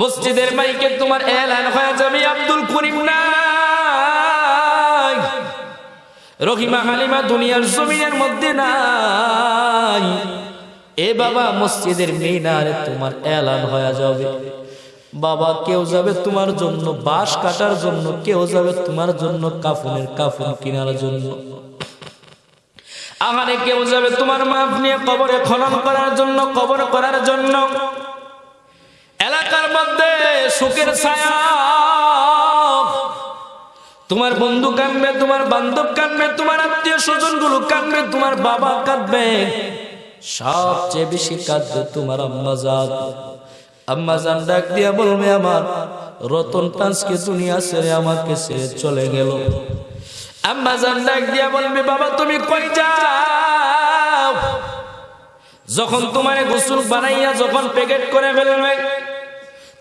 মসজিদের মাইকে তোমার এলান হয়ে যাবে আব্দুল করিম নাই। রহিমা হালিমা দুনিয়ার জমিনের মধ্যে নাই। এ বাবা মসজিদের মিনারে তোমার এলান হয়ে যাবে। বাবা, কেউ যাবে তোমার জন্য বাঁশ কাটার জন্য, কেউ যাবে তোমার জন্য কাফনের কাফন কেনার জন্য। আহারে কেউ যাবে তোমার মাপ নিয়ে কবরে খনন করার জন্য, কবর করার জন্য। এলাকার মধ্যে সুখের ছায়া। তোমার বন্ধু কানবে তোমার বান্ধব কানবে তোমার আত্মীয় স্বজনগুলো কানবে তোমার বাবা কাঁদবে। সবচেয়ে বেশি কাঁদবে তোমার আম্মা জান। আম্মা জান ডাক দিয়া বলবে, আমার রতন টান্সকে দুনিয়া ছেড়ে আমাকে ছেড়ে চলে গেল। আম্মা জান ডাক দিয়া বলবে, বাবা, তুমি কই যাও? যখন তোমার গোসল বানাইয়া যখন প্যাকেট করে ফেলবে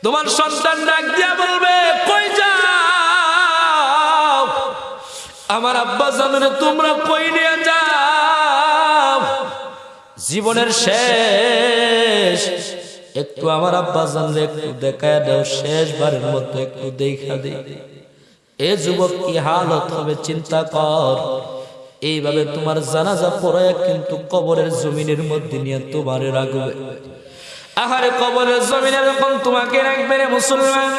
তোমার সন্তান ডাক দিয়া বলবে, কই যাও? আমার আব্বা জানুরে তোমরা কই নিয়ে যাও? জীবনের শেষ। একটু আমার আব্বা জানলে একটু দেখায় দাও, শেষবারের মতো একটু দেখা দে। এ যুবক কি হালত হবে, চিন্তা কর। এইভাবে তোমার জানাজা পড়ায় কিন্তু কবরের জমিনের মধ্যে নিয়ে তোমারে রাখবে। আহারে কবরের জমিনে যখন তোমাকে রাখবে রে মুসলমান?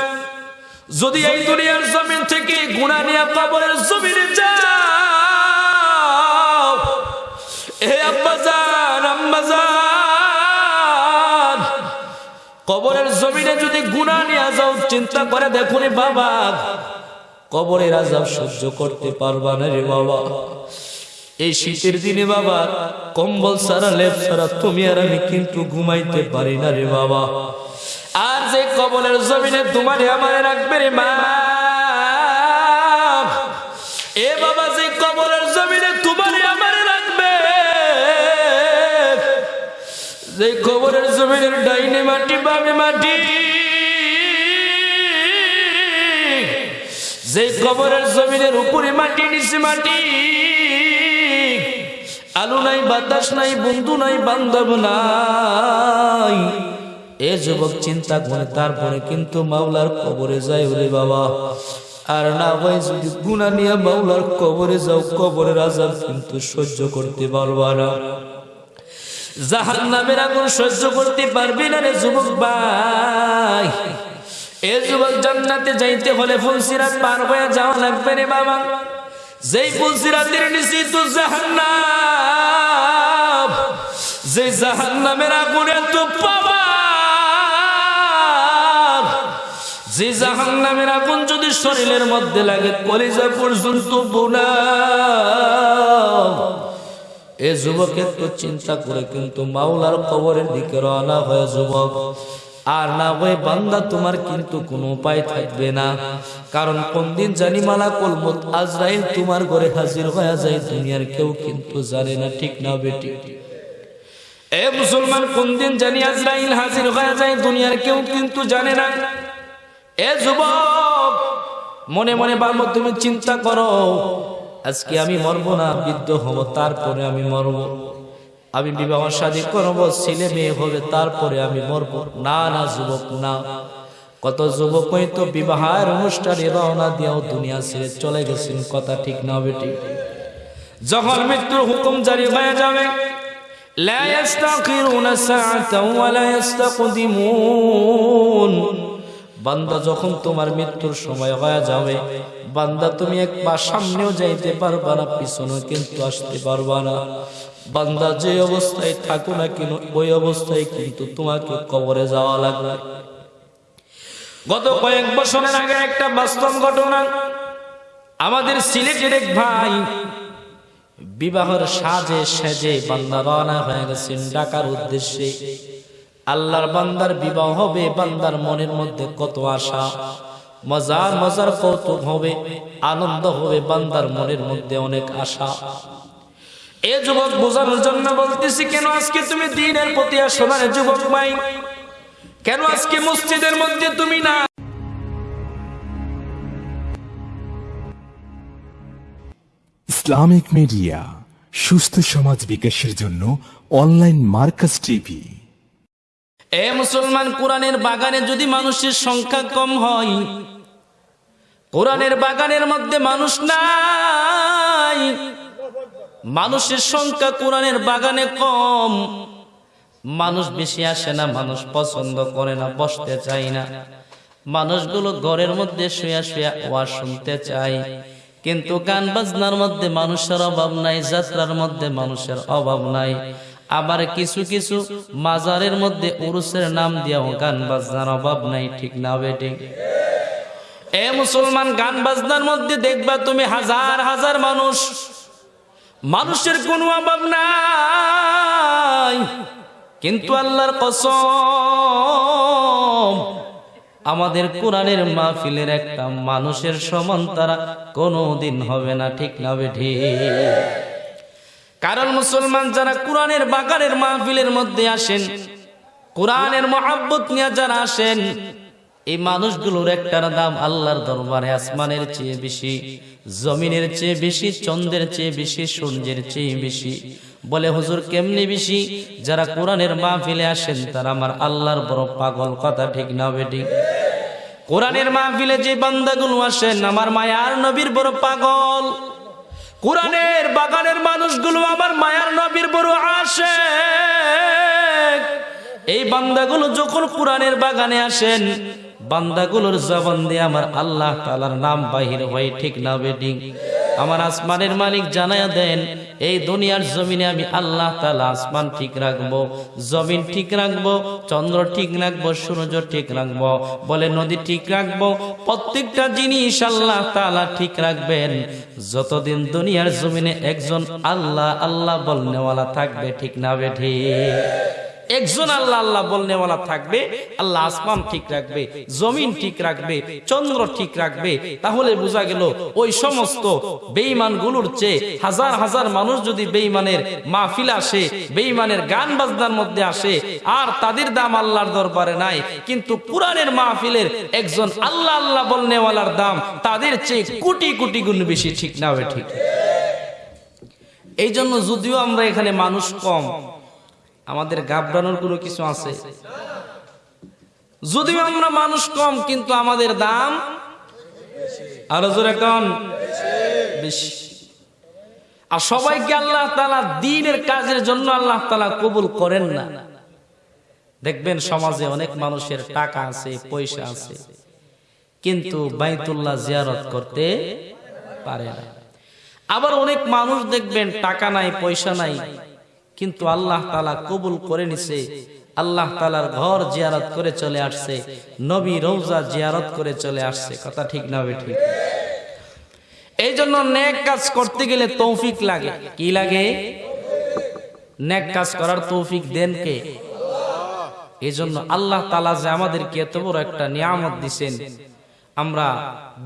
যদি এই দুনিয়ার জমিন থেকে গুণা নিয়ে কবরের জমিনে কবরের জমিনে যদি গুণা নিয়ে যাও, চিন্তা করে দেখুন বাবা। কবরের আজাব সহ্য করতে পারবা না রে বাবা। এই শীতের দিনে বাবা, কম্বল সারা লেপ সারা তুমি আর আমি কিন্তু ঘুমাইতে পারি না রে বাবা। আর যে কবলের জমিনে তোমার আমারে রাখবে রে মা। এ বাবা, যে জমিনে রাখবে। যে কবরের জমিনের ডাইনে মাটি, বামে মাটি। যে কবরের জমিনের উপরে মাটি নিচে মাটি, আলু নাই, বাতাস নাই, বন্ধু নাই, বান্ধব নাই। এ যুবক চিন্তা করে, তারপরে কিন্তু মাওলার কবরে যায় ওরে বাবা। আর না হয় যদি গুণা নিয়ে মাওলার কবরে যাও, কবরের আজাব কিন্তু সহ্য করতে পারবা না। জাহান নামের আগুন সহ্য করতে পারবি না রে যুবক ভাই। এ যুবক জান্নাতে যাইতে হলে ফুলসিরাত পার হয়ে যাওয়া লাগবে রে বাবা। যেই ফুলসিরাতের নিচে তো জাহান্নাম যে জাহান্নামের আগুনে তো পাবা যে জাহান্নামের আগুন যদি শরীরের মধ্যে লাগে, কলিজা পর্যন্ত বোনা এ যুবকের তো চিন্তা করে কিন্তু মাওলার কবরের দিকে রওনা হয়ে যুবক। আর না হয়ে বান্দা তোমার কিন্তু কোনো উপায় থাকবে না। কারণ কোন দিন জানি মালা কলমত আজরাইল তোমার ঘরে হাজির হয়ে যায়, দুনিয়ার কেউ কিন্তু জানে না, ঠিক না বেটি? এ মুসলমান, কোন দিন জানি আজরাইল হাজির হয়ে যায়, দুনিয়ার কেউ কিন্তু জানে না। এ যুবক, মনে মনে বাবা, তুমি চিন্তা করো, আজকে আমি মরবো না, বৃদ্ধ হব, তারপরে আমি মরবো। আমি বিবাহ শাদী করবো ছেলে মেয়ে হবে তারপরে আমি মরবো না না যুবক না কত যুবক তো বিবাহের অনুষ্ঠানে রওনা দিয়েও দুনিয়া ছেড়ে চলে গেছেন কথা ঠিক না বেটি যখন মৃত্যুর হুকুম জারি হয়ে যাবে لا يستأخرون ساعة ولا يستقدمون বান্দা যখন তোমার মৃত্যুর সময় হয়ে যাবে, বান্দা তুমি এক পা সামনেও যাইতে পারবা না পিছনে কিন্তু আসতে পারবা না। বান্দা যে অবস্থায় থাকো না কেন, ওই অবস্থায় কিন্তু তোমাকে কবরে যাওয়া লাগবে। গত কয়েক বছরের আগে একটা বাস্তব ঘটনা আমাদের সিলেটের এক ভাই বিবাহের সাজে সেজে বান্দা রওনা হয়ে গেছেন ডাকার উদ্দেশ্যে। আল্লাহর বান্দার বিবাহ হবে, বান্দার মনের মধ্যে কত আশা? মজার মজার কৌতুক হবে, আনন্দ হবে, বান্দার মনের মধ্যে অনেক আশা। এ যুবক বোঝানোর জন্য বলতেছি, কেন আজকে তুমি দিনের প্রতি আসো না যুবক ভাই কেন আজকে মসজিদের মধ্যে তুমি না ইসলামিক মিডিয়া, সুস্থ সমাজ বিকাশের জন্য অনলাইন মার্কাস টিভি। এ মুসলমান, কোরআনের বাগানে যদি মানুষের সংখ্যা কম হয়, কোরআনের বাগানের মধ্যে মানুষ নাই, মানুষের সংখ্যা কোরআনের বাগানে কম, মানুষ বেশি আসে না, মানুষ পছন্দ করে না, বসতে চায় না। মানুষগুলো ঘরের মধ্যে শুয়া শুয়া ওয়াজ শুনতে চায়। কিন্তু গান বাজনার মধ্যে মানুষের অভাব নাই, যাত্রার মধ্যে মানুষের অভাব নাই। আবার কিছু কিছু মাজারের মধ্যে উরুসের নাম দিয়েও গান বাজনার অভাব নাই, ঠিক না বেটি? এ মুসলমান, গান বাজনার মধ্যে দেখবা তুমি হাজার হাজার মানুষ। মানুষের কোনো অভাব নাই। কিন্তু আল্লাহর কসম, আমাদের কোরআনের মাহফিলের একটা মানুষের সমান তারা কোনোদিন হবে না, ঠিক না বেঠি কারণ মুসলমান যারা কোরআনের বাগানের মাহফিলের মধ্যে আসেন, কোরআনের মহাব্বত নিয়ে যারা আসেন, এই মানুষগুলোর একটার দাম আল্লাহর দরবারে আসমানের চেয়ে বেশি, জমিনের চেয়ে বেশি, চন্দ্রের চেয়ে বেশি, সূর্যের চেয়ে বেশি। বলে, হুজুর, কেমনি বেশি? যারা কোরআনের মাহফিলে আসেন, তারা আমার আল্লাহর বড় পাগল, কথা ঠিক না বেটি কোরআনের মাহফিলে যে বান্দাগুলো আসেন, আমার মায়ার নবীর বড় পাগল। কোরআনের বাগানের মানুষগুলো আমার মায়ার নবীর বড় আসে এই বান্দাগুলো যখন কোরআনের বাগানে আসেন, বান্দাগুলোর জবান দিয়ে আমার আল্লাহ তালার নাম বাহির হয়, ঠিক না বেডিং আমার আসমানের মালিক জানায়া দেন, এই দুনিয়ার জমিনে আমি আল্লাহ তালা আসমান ঠিক রাখব, জমিন ঠিক রাখব, চন্দ্র ঠিক রাখব, সূর্য ঠিক রাখব। বলে, নদী ঠিক রাখব, প্রত্যেকটা জিনিস আল্লাহ তালা ঠিক রাখবেন। যতদিন দুনিয়ার জমিনে একজন আল্লাহ আল্লাহ বলনেওয়ালা থাকবে, ঠিক না বেঠি একজন আল্লাহ আল্লাহ বলনেওয়ালা থাকবে, আল্লাহ আসমান ঠিক রাখবে, জমিন ঠিক রাখবে, চন্দ্র ঠিক রাখবে। তাহলে বোঝা গেল, ওই সমস্ত বেঈমানগুলোর চেয়ে হাজার হাজার মানুষ যদি বেঈমানের মাহফিল আসে, বেঈমানের গান বাজনার মধ্যে আসে, আর তাদের দাম আল্লাহর দরবারে নাই, কিন্তু কোরআনের মাহফিলের একজন আল্লাহ আল্লাহ বলনেওয়ালার দাম তাদের চেয়ে কোটি কোটি গুণ বেশি, ঠিক না হবে ঠিক? এই জন্য যদিও আমরা এখানে মানুষ কম আমাদের গাবড়ানোর কোনো কিছু আছে? যদিও আমরা মানুষ কম, কিন্তু আমাদের দাম আরও জোরে কম বেশি। আর সবাইকে আল্লাহ তালা দিনের কাজের জন্য আল্লাহ তালা কবুল করেন না। দেখবেন সমাজে অনেক মানুষের টাকা আছে, পয়সা আছে, কিন্তু বাইতুল্লাহ জিয়ারত করতে পারে না। আবার অনেক মানুষ দেখবেন টাকা নাই, পয়সা নাই কিন্তু আল্লাহ তালা কবুল করে নিছে। আল্লাহ তালার ঘর জিয়ারত করে চলে আসছে। নবী রৌজা জিয়ারত করে চলে আসছে। কথা ঠিক না ঠিক? এই জন্য নেক কাজ করতে গেলে তৌফিক লাগে। কি লাগে? নেক কাজ করার তৌফিক দেন কে? এই জন্য আল্লাহ তালা যে আমাদেরকে এত বড় একটা নিয়ামত দিছেন, আমরা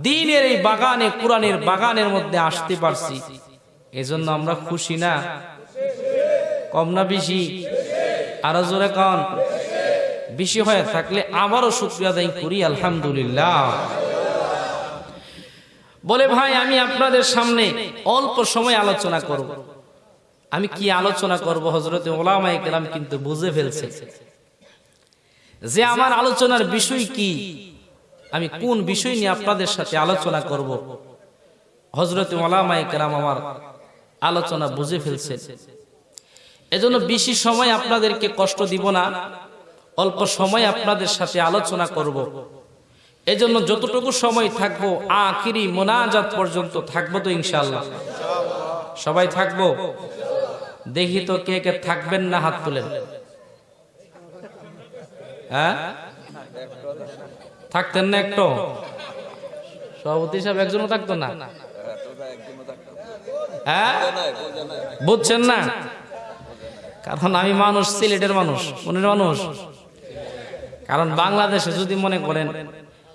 দিনের এই বাগানে, কোরআনের বাগানের মধ্যে আসতে পারছি। এজন্য আমরা খুশি না? কম না বেশি? আরও জোরে কন। বেশি হয়ে থাকলে আবারও শুক্রিয়া আদায় করি, আলহামদুলিল্লাহ। বলে, ভাই, আমি আপনাদের সামনে অল্প সময় আলোচনা করব। আমি কি আলোচনা করব? হজরতে ওলামাই কেরাম কিন্তু বুঝে ফেলছে। যে আমার আলোচনার বিষয় কি? আমি কোন বিষয় নিয়ে আপনাদের সাথে আলোচনা করব? হজরতে ওলামাই কেরাম আমার আলোচনা বুঝে ফেলছে। এজন্য বেশি সময় আপনাদেরকে কষ্ট দিব না, অল্প সময় আপনাদের সাথে আলোচনা করব। এজন্য যতটুকু সময় থাকব, আখিরি মোনাজাত পর্যন্ত থাকব তো ইনশাল্লাহ সবাই থাকব? দেখি তো কে কে থাকবেন না হাত তুলেন। হ্যাঁ? থাকতেন না একটু? সভাপতি সাহেব একজনও থাকতো না? হ্যাঁ? বুঝছেন না? কারণ আমি মানুষ, সিলেটের মানুষ, মনের মানুষ। কারণ বাংলাদেশে যদি মনে করেন,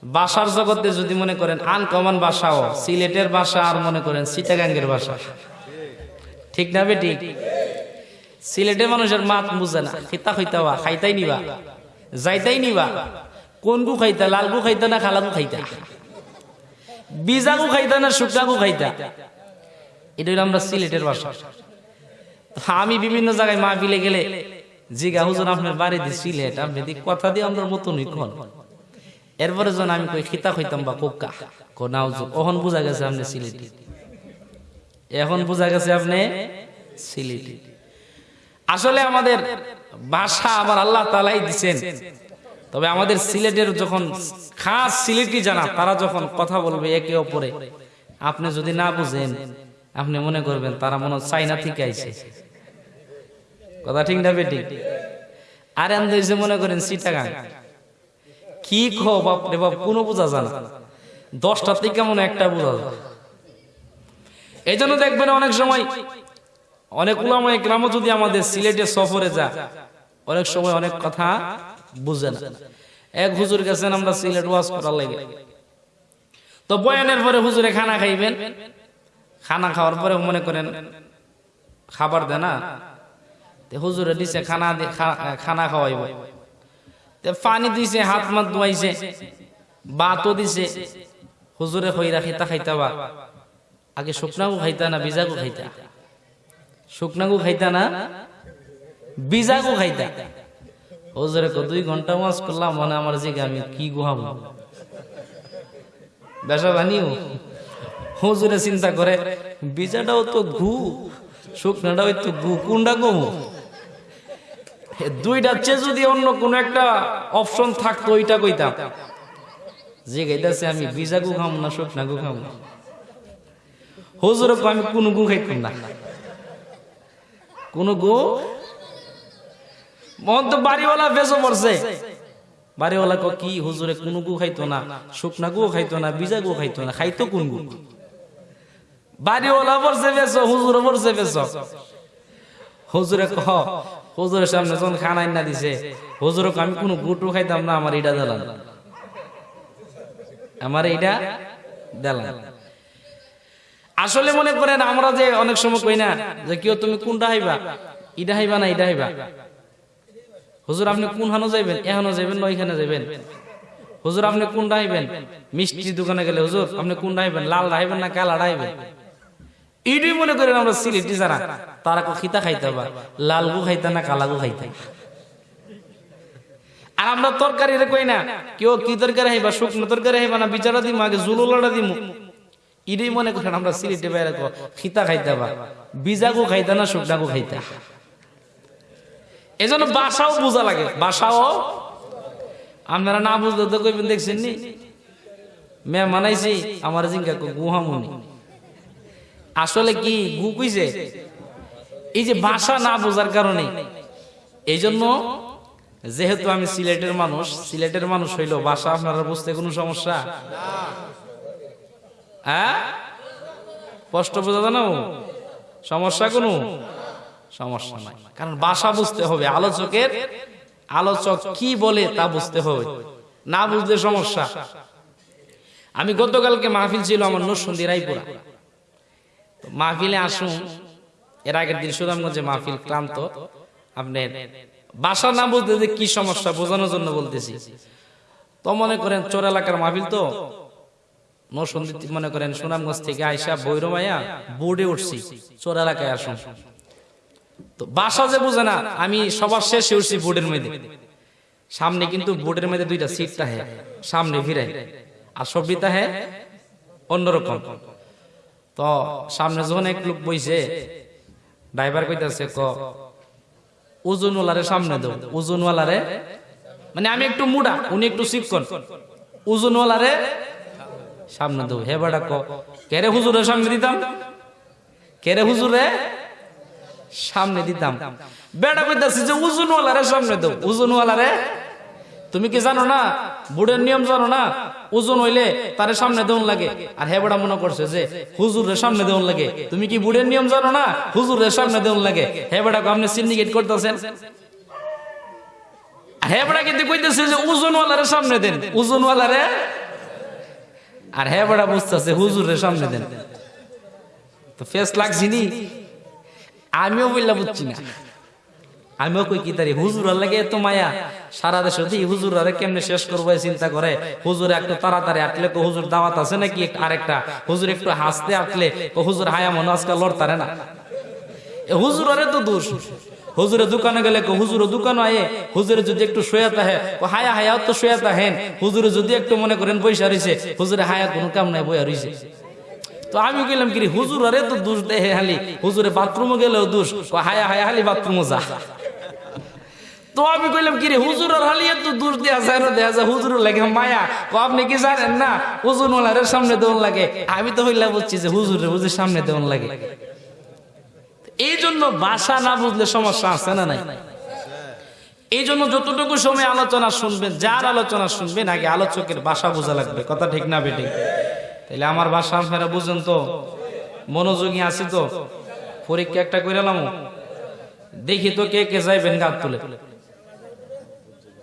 বাসার জগতে যদি মনে করেন, আনকমন ভাষাও সিলেটের ভাষা আর মনে করেন সিটাগাঙ্গের ভাষা ঠিক না বেটি? সিলেটের মানুষের মাত বুঝে না। খিতা হইতাবা খাইতাই নিবা। যাইতাই নিবা। কোন গু খাইতা লাল গু খাইতা না খালা গু খাইতা? বিজা গু খাইতা না শুকনা গু খাইতা? এটা হলো আমরা সিলেটের ভাষা আমি বিভিন্ন জায়গায় মা বিলে গেলে জিগা, হুজুর, আপনার বাড়ি দি সিলেট আপনি দি কথা দিয়ে আমরা মতনই কন এরপরে যখন আমি কই খিতা হইতাম বা কোকা কো না, হুজুর ওহন বুঝা গেছে আপনি সিলেটি। এখন বোঝা গেছে আপনি সিলেটি। আসলে আমাদের ভাষা আবার আল্লাহ তালাই দিচ্ছেন তবে আমাদের সিলেটের যখন খাস সিলেটি জানা, তারা যখন কথা বলবে একে অপরে, আপনি যদি না বুঝেন, আপনি মনে করবেন তারা মনে চাইনা থেকে আইছে। কথা ঠিক না বেটি আর আন্দোলন মনে করেন সিটাগাং কি খো বাপরে বাপ, কোনো বোঝা যায় না। দশটা থেকে মনে হয় একটা বোঝা যায়। এই জন্য দেখবেন অনেক সময় অনেক উলামায় গ্রামও যদি আমাদের সিলেটে সফরে যা অনেক সময় অনেক কথা বুঝে না। এক হুজুর গেছেন আমরা সিলেট ওয়াজ করার লাগে। তো বয়ানের পরে হুজুরে খানা খাইবেন। খানা খাওয়ার পরে মনে করেন খাবার দেয় না তে হুজুরে দিছে খানা খানা খাওয়াইব। তে পানি দিছে, হাত মাত ধুয়াইছে, বাতও দিছে। হুজুরে কইরা খাইতা খাইতা বা। আগে শুকনাগু খাইতা না বিজাগু খাইতা? শুকনাগু খাইতা না বিজাগু খাইতা? হুজুরে কো দুই ঘণ্টা মাস করলাম মানে আমার জিগে আমি কি গুহাবো? বেসা বানিও হুজুরে চিন্তা করে, বিজাটাও তো ঘু, শুকনাটাও তো ঘু, কোনটা কমু এ দুইটার চেয়ে যদি অন্য কোন একটা অপশন থাকতো, ওইটা কইতাম। যে গাইতাছে, আমি বিজা গু খাম না, শুকনা গু খাম হুজুরে আমি কোন গু খাইতাম না। কোন গু? মন তো বাড়িওয়ালা বেসো পড়ছে। বাড়িওয়ালা কো কি হুজুরে, কোন গু খাইতো না, শুকনা গু খাইতো না বিজা গু খাইতো না, খাইতো কোন গু? বাড়িওয়ালা পড়ছে বেসো হুজুরে পড়ছে বেসো হুজুরে কহ হুজুরের সামনে যখন খানাই না দিছে হুজুরে আমি কোনো গুটু খাইতাম না, আমার এটা দিলাম। আমার এইটা দিলাম। আসলে মনে করেন, আমরা যে অনেক সময় কই না, যে কেউ তুমি কোনটা হাইবা ইটা হাইবা না ইটা হাইবা হুজুর, আপনি কোন হানো যাইবেন? এহানো যাইবেন না ওইখানে যাইবেন? হুজুর, আপনি কোনটা হাইবেন মিষ্টি দোকানে গেলে, হুজুর, আপনি কোনটা হাইবেন লাল হাইবেন না কালা হাইবেন ইডি মনে করেন আমরা সিলেটি যারা তারা খিতা খাইতে বা লাল গু খাইতা না কালা গু খাইতে? আর আমরা তরকারি রে কই না, কেউ কি তরকারি হাইবা শুকনো তরকারি হাইবা না, বিচারা দিমু, আগে জুলুলাটা দিমু? ইডি মনে করেন আমরা সিলেটে বাইরে কো খিতা খাইতে বা বিজা গু খাইতা না শুকনা গু খাইতা? এজন্য বাসাও বোঝা লাগে। বাসাও? আপনারা না বুঝলে তো কইবেন, দেখছেন নি? মে মানাইছি। আমার জিঙ্গা গুহা গুহামুনি। আসলে কি গু কইছে? এই যে ভাষা না বোঝার কারণে। এই জন্য যেহেতু আমি সিলেটের মানুষ সিলেটের মানুষ হইল ভাষা আপনারা বুঝতে কোনো সমস্যা? হ্যাঁ? স্পষ্ট বোঝা জানো সমস্যা কোনো? সমস্যা নাই। কারণ ভাষা বুঝতে হবে। আলোচকের আলোচক কি বলে তা বুঝতে হবে। না বুঝলে সমস্যা। আমি গতকালকে মাহফিল ছিল আমার নরসন্দী রায়পুরা। মাহফিলে আসুন। এর আগের দিন সুনামগঞ্জে মাহফিল ক্লান্ত। আপনার বাসা না বলতে কি সমস্যা বোঝানোর জন্য বলতেছি। তো মনে করেন চোর এলাকার মাহফিল তো? নরসন্দী মনে করেন সুনামগঞ্জ থেকে আইসা বৈরমায়া বোর্ডে উঠছি। চোর এলাকায় আসুন। তো বাসা যে বুঝে না, আমি সবার শেষে উঠছি বোর্ডের মধ্যে। সামনে কিন্তু বোর্ডের মধ্যে দুইটা সিটটা হ্যাঁ সামনে ফিরে আর সবিতা হ্যাঁ অন্যরকম। তো সামনে যখন এক লোক বইছে, ড্রাইভার কইতাছে, ক ওজনওয়ালারে সামনে দাও। ওজনওয়ালারে মানে আমি একটু মুডা, উনি একটু শিক্ষণ। ওজনওয়ালারে সামনে দাও। হে বেটা, ক কেরে হুজুরে সামনে দিতাম? কেরে হুজুরে সামনে দিতাম? বেটা কইতাছে যে ওজনওয়ালারে সামনে দাও। ওজনওয়ালারে তুমি কি জানো না? বুড়ের নিয়ম জানো না? ওজন হইলে তারে সামনে দেউন লাগে। আর হে বড়া মনে করছে যে হুজুরের সামনে দেউন লাগে। তুমি কি বুড়ের নিয়ম জানো না? হুজুরের সামনে দেউন লাগে। হে বড়া আপনি সিন্ডিকেট করতেছেন। হে বড়া কিন্তু কইতেছে যে, ওজনওয়ালারে সামনে দেন। ওজনওয়ালারে? আর হে বড়া বুঝতেছে হুজুরের সামনে দেন। তো ফেস লাগছি নি? আমিও বললা বুঝছি না। আমিও কই কি তারি, হুজুর লাগে এত মায়া। সারা দেশে দি হুজুর আরে কেমনে শেষ করব চিন্তা করে। হুজুর একটু তাড়াতাড়ি আটলে কো হুজুর দাওয়াত আছে নাকি আরেকটা? হুজুর একটু হাসতে আটলে ও হুজুর হায়া মনে আজকাল লড়তারে না। হুজুর আরে তো দোষ। হুজুরে দোকানে গেলে কো হুজুরে দোকান আয়ে। হুজুরে যদি একটু শুয়ে তাহে হায়া হায়া তো শুয়ে তাহেন হুজুরে যদি একটু মনে করেন পয়সা রইছে, হুজুরে হায়া কোনো কাম নাই, বইয়া রইছে। তো আমি গেলাম কি হুজুর আরে তো দোষ দেহে হালি। হুজুরে বাথরুমে গেলেও দোষ হায়া হায়া হালি বাথরুমে যা। তো আমি কইলাম কি রে এত দোষ দেয়া যায় না, দেয়া যায় হুজুর লাগে মায়া। আপনি কি জানেন না হুজুর সামনে লাগে। আমি তো হইলা বলছি যে হুজুর হুজুর সামনে দেওয়ান লাগে। এই জন্য ভাষা না বুঝলে সমস্যা আছে না নাই? এই জন্য যতটুকু সময় আলোচনা শুনবেন, যার আলোচনা শুনবেন, আগে আলোচকের ভাষা বোঝা লাগবে। কথা ঠিক না বেঠিক? তাহলে আমার ভাষা আপনারা বুঝেন তো? মনোযোগী আছে তো? পরীক্ষা একটা করে দেখি তো কে কে যাইবেন গাছ তুলে।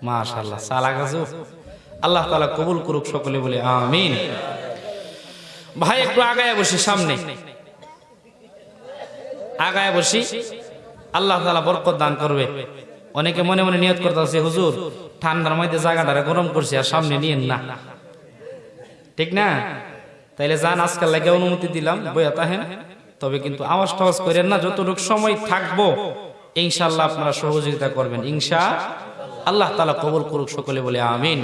মাশাল্লাহ সালা গাছ আল্লাহ তালা কবুল করুক সকলে বলে আমিন। ভাই, একটু আগায় বসি সামনে। আগায় বসি। আল্লাহ তালা বরকত দান করবে। অনেকে মনে মনে নিয়ত করতেছে, হুজুর, ঠান্ডার মধ্যে জায়গাটারে গরম করছে আর সামনে নিয়েন না। ঠিক না? তাইলে যান, আজকাল লাগে অনুমতি দিলাম, বইয়া তাহেন। তবে কিন্তু আওয়াজ টাওয়াজ করেন না, যতটুকু সময় থাকব ইনশাল্লাহ আপনারা সহযোগিতা করবেন। ইনশা আল্লাহ তালা কবুল করুক সকলে বলে আমিন।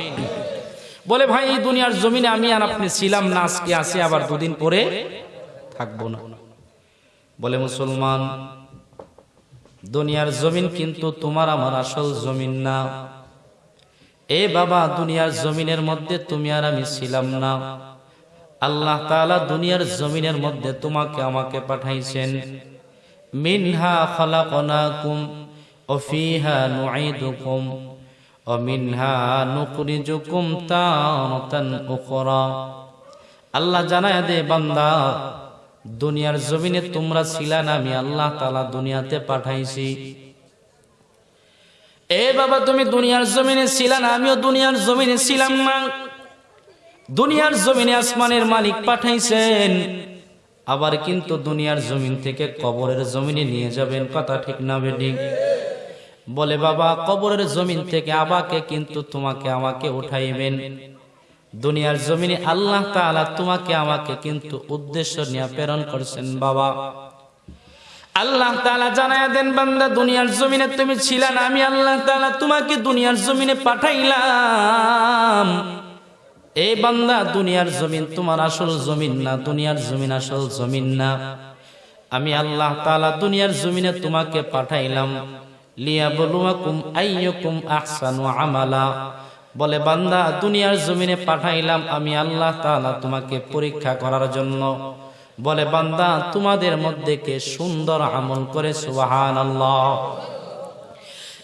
বলে, ভাই, এই দুনিয়ার জমিনে আমি আর আপনি ছিলাম না, আজকে আসি আবার দুদিন পরে থাকব না। বলে, মুসলমান, দুনিয়ার জমিন কিন্তু তোমার, আমার আসল জমিন না। এ বাবা, দুনিয়ার জমিনের মধ্যে তুমি আর আমি ছিলাম না। আল্লাহ তাআলা দুনিয়ার জমিনের মধ্যে তোমাকে আমাকে পাঠাইছেন। মিনহা খালাকনাকুম নুঈদুকুম ও মিনহা নুখরিজুকুম তারাতান উখরা আল্লাহ জানায় দে বান্দা, দুনিয়ার জমিনে তোমরা ছিলা না, আমি আল্লাহ তাআলা দুনিয়াতে পাঠাইছি। এ বাবা, তুমি দুনিয়ার জমিনে ছিলা না, আমিও দুনিয়ার জমিনে ছিলাম না। দুনিয়ার জমিনে আসমানের মালিক পাঠাইছেন, আবার কিন্তু দুনিয়ার জমিন থেকে কবরের জমিনে নিয়ে যাবেন, কথা ঠিক না বেডিং বলে, বাবা, কবরের জমিন থেকে আবাকে কিন্তু তোমাকে আমাকে উঠাইবেন। দুনিয়ার জমিনে আল্লাহ তাআলা তোমাকে আমাকে কিন্তু উদ্দেশ্য নিয়ে প্রেরণ করছেন, বাবা। আল্লাহ তাআলা জানায় দেন, বান্দা, দুনিয়ার জমিনে তুমি ছিলা না, আমি আল্লাহ তাআলা তোমাকে দুনিয়ার জমিনে পাঠাইলাম। এই বান্দা, দুনিয়ার জমিন তোমার আসল জমিন না, দুনিয়ার জমিন আসল জমিন না। আমি আল্লাহ তাআলা দুনিয়ার জমিনে তোমাকে পাঠাইলাম। বলে, বান্দা, দুনিয়ার জমিনে পাঠাইলাম আমি আল্লাহ তাআলা তোমাকে পরীক্ষা করার জন্য। বলে, বান্দা, তোমাদের মধ্যে কে সুন্দর আমল করে, সুবহানাল্লাহ।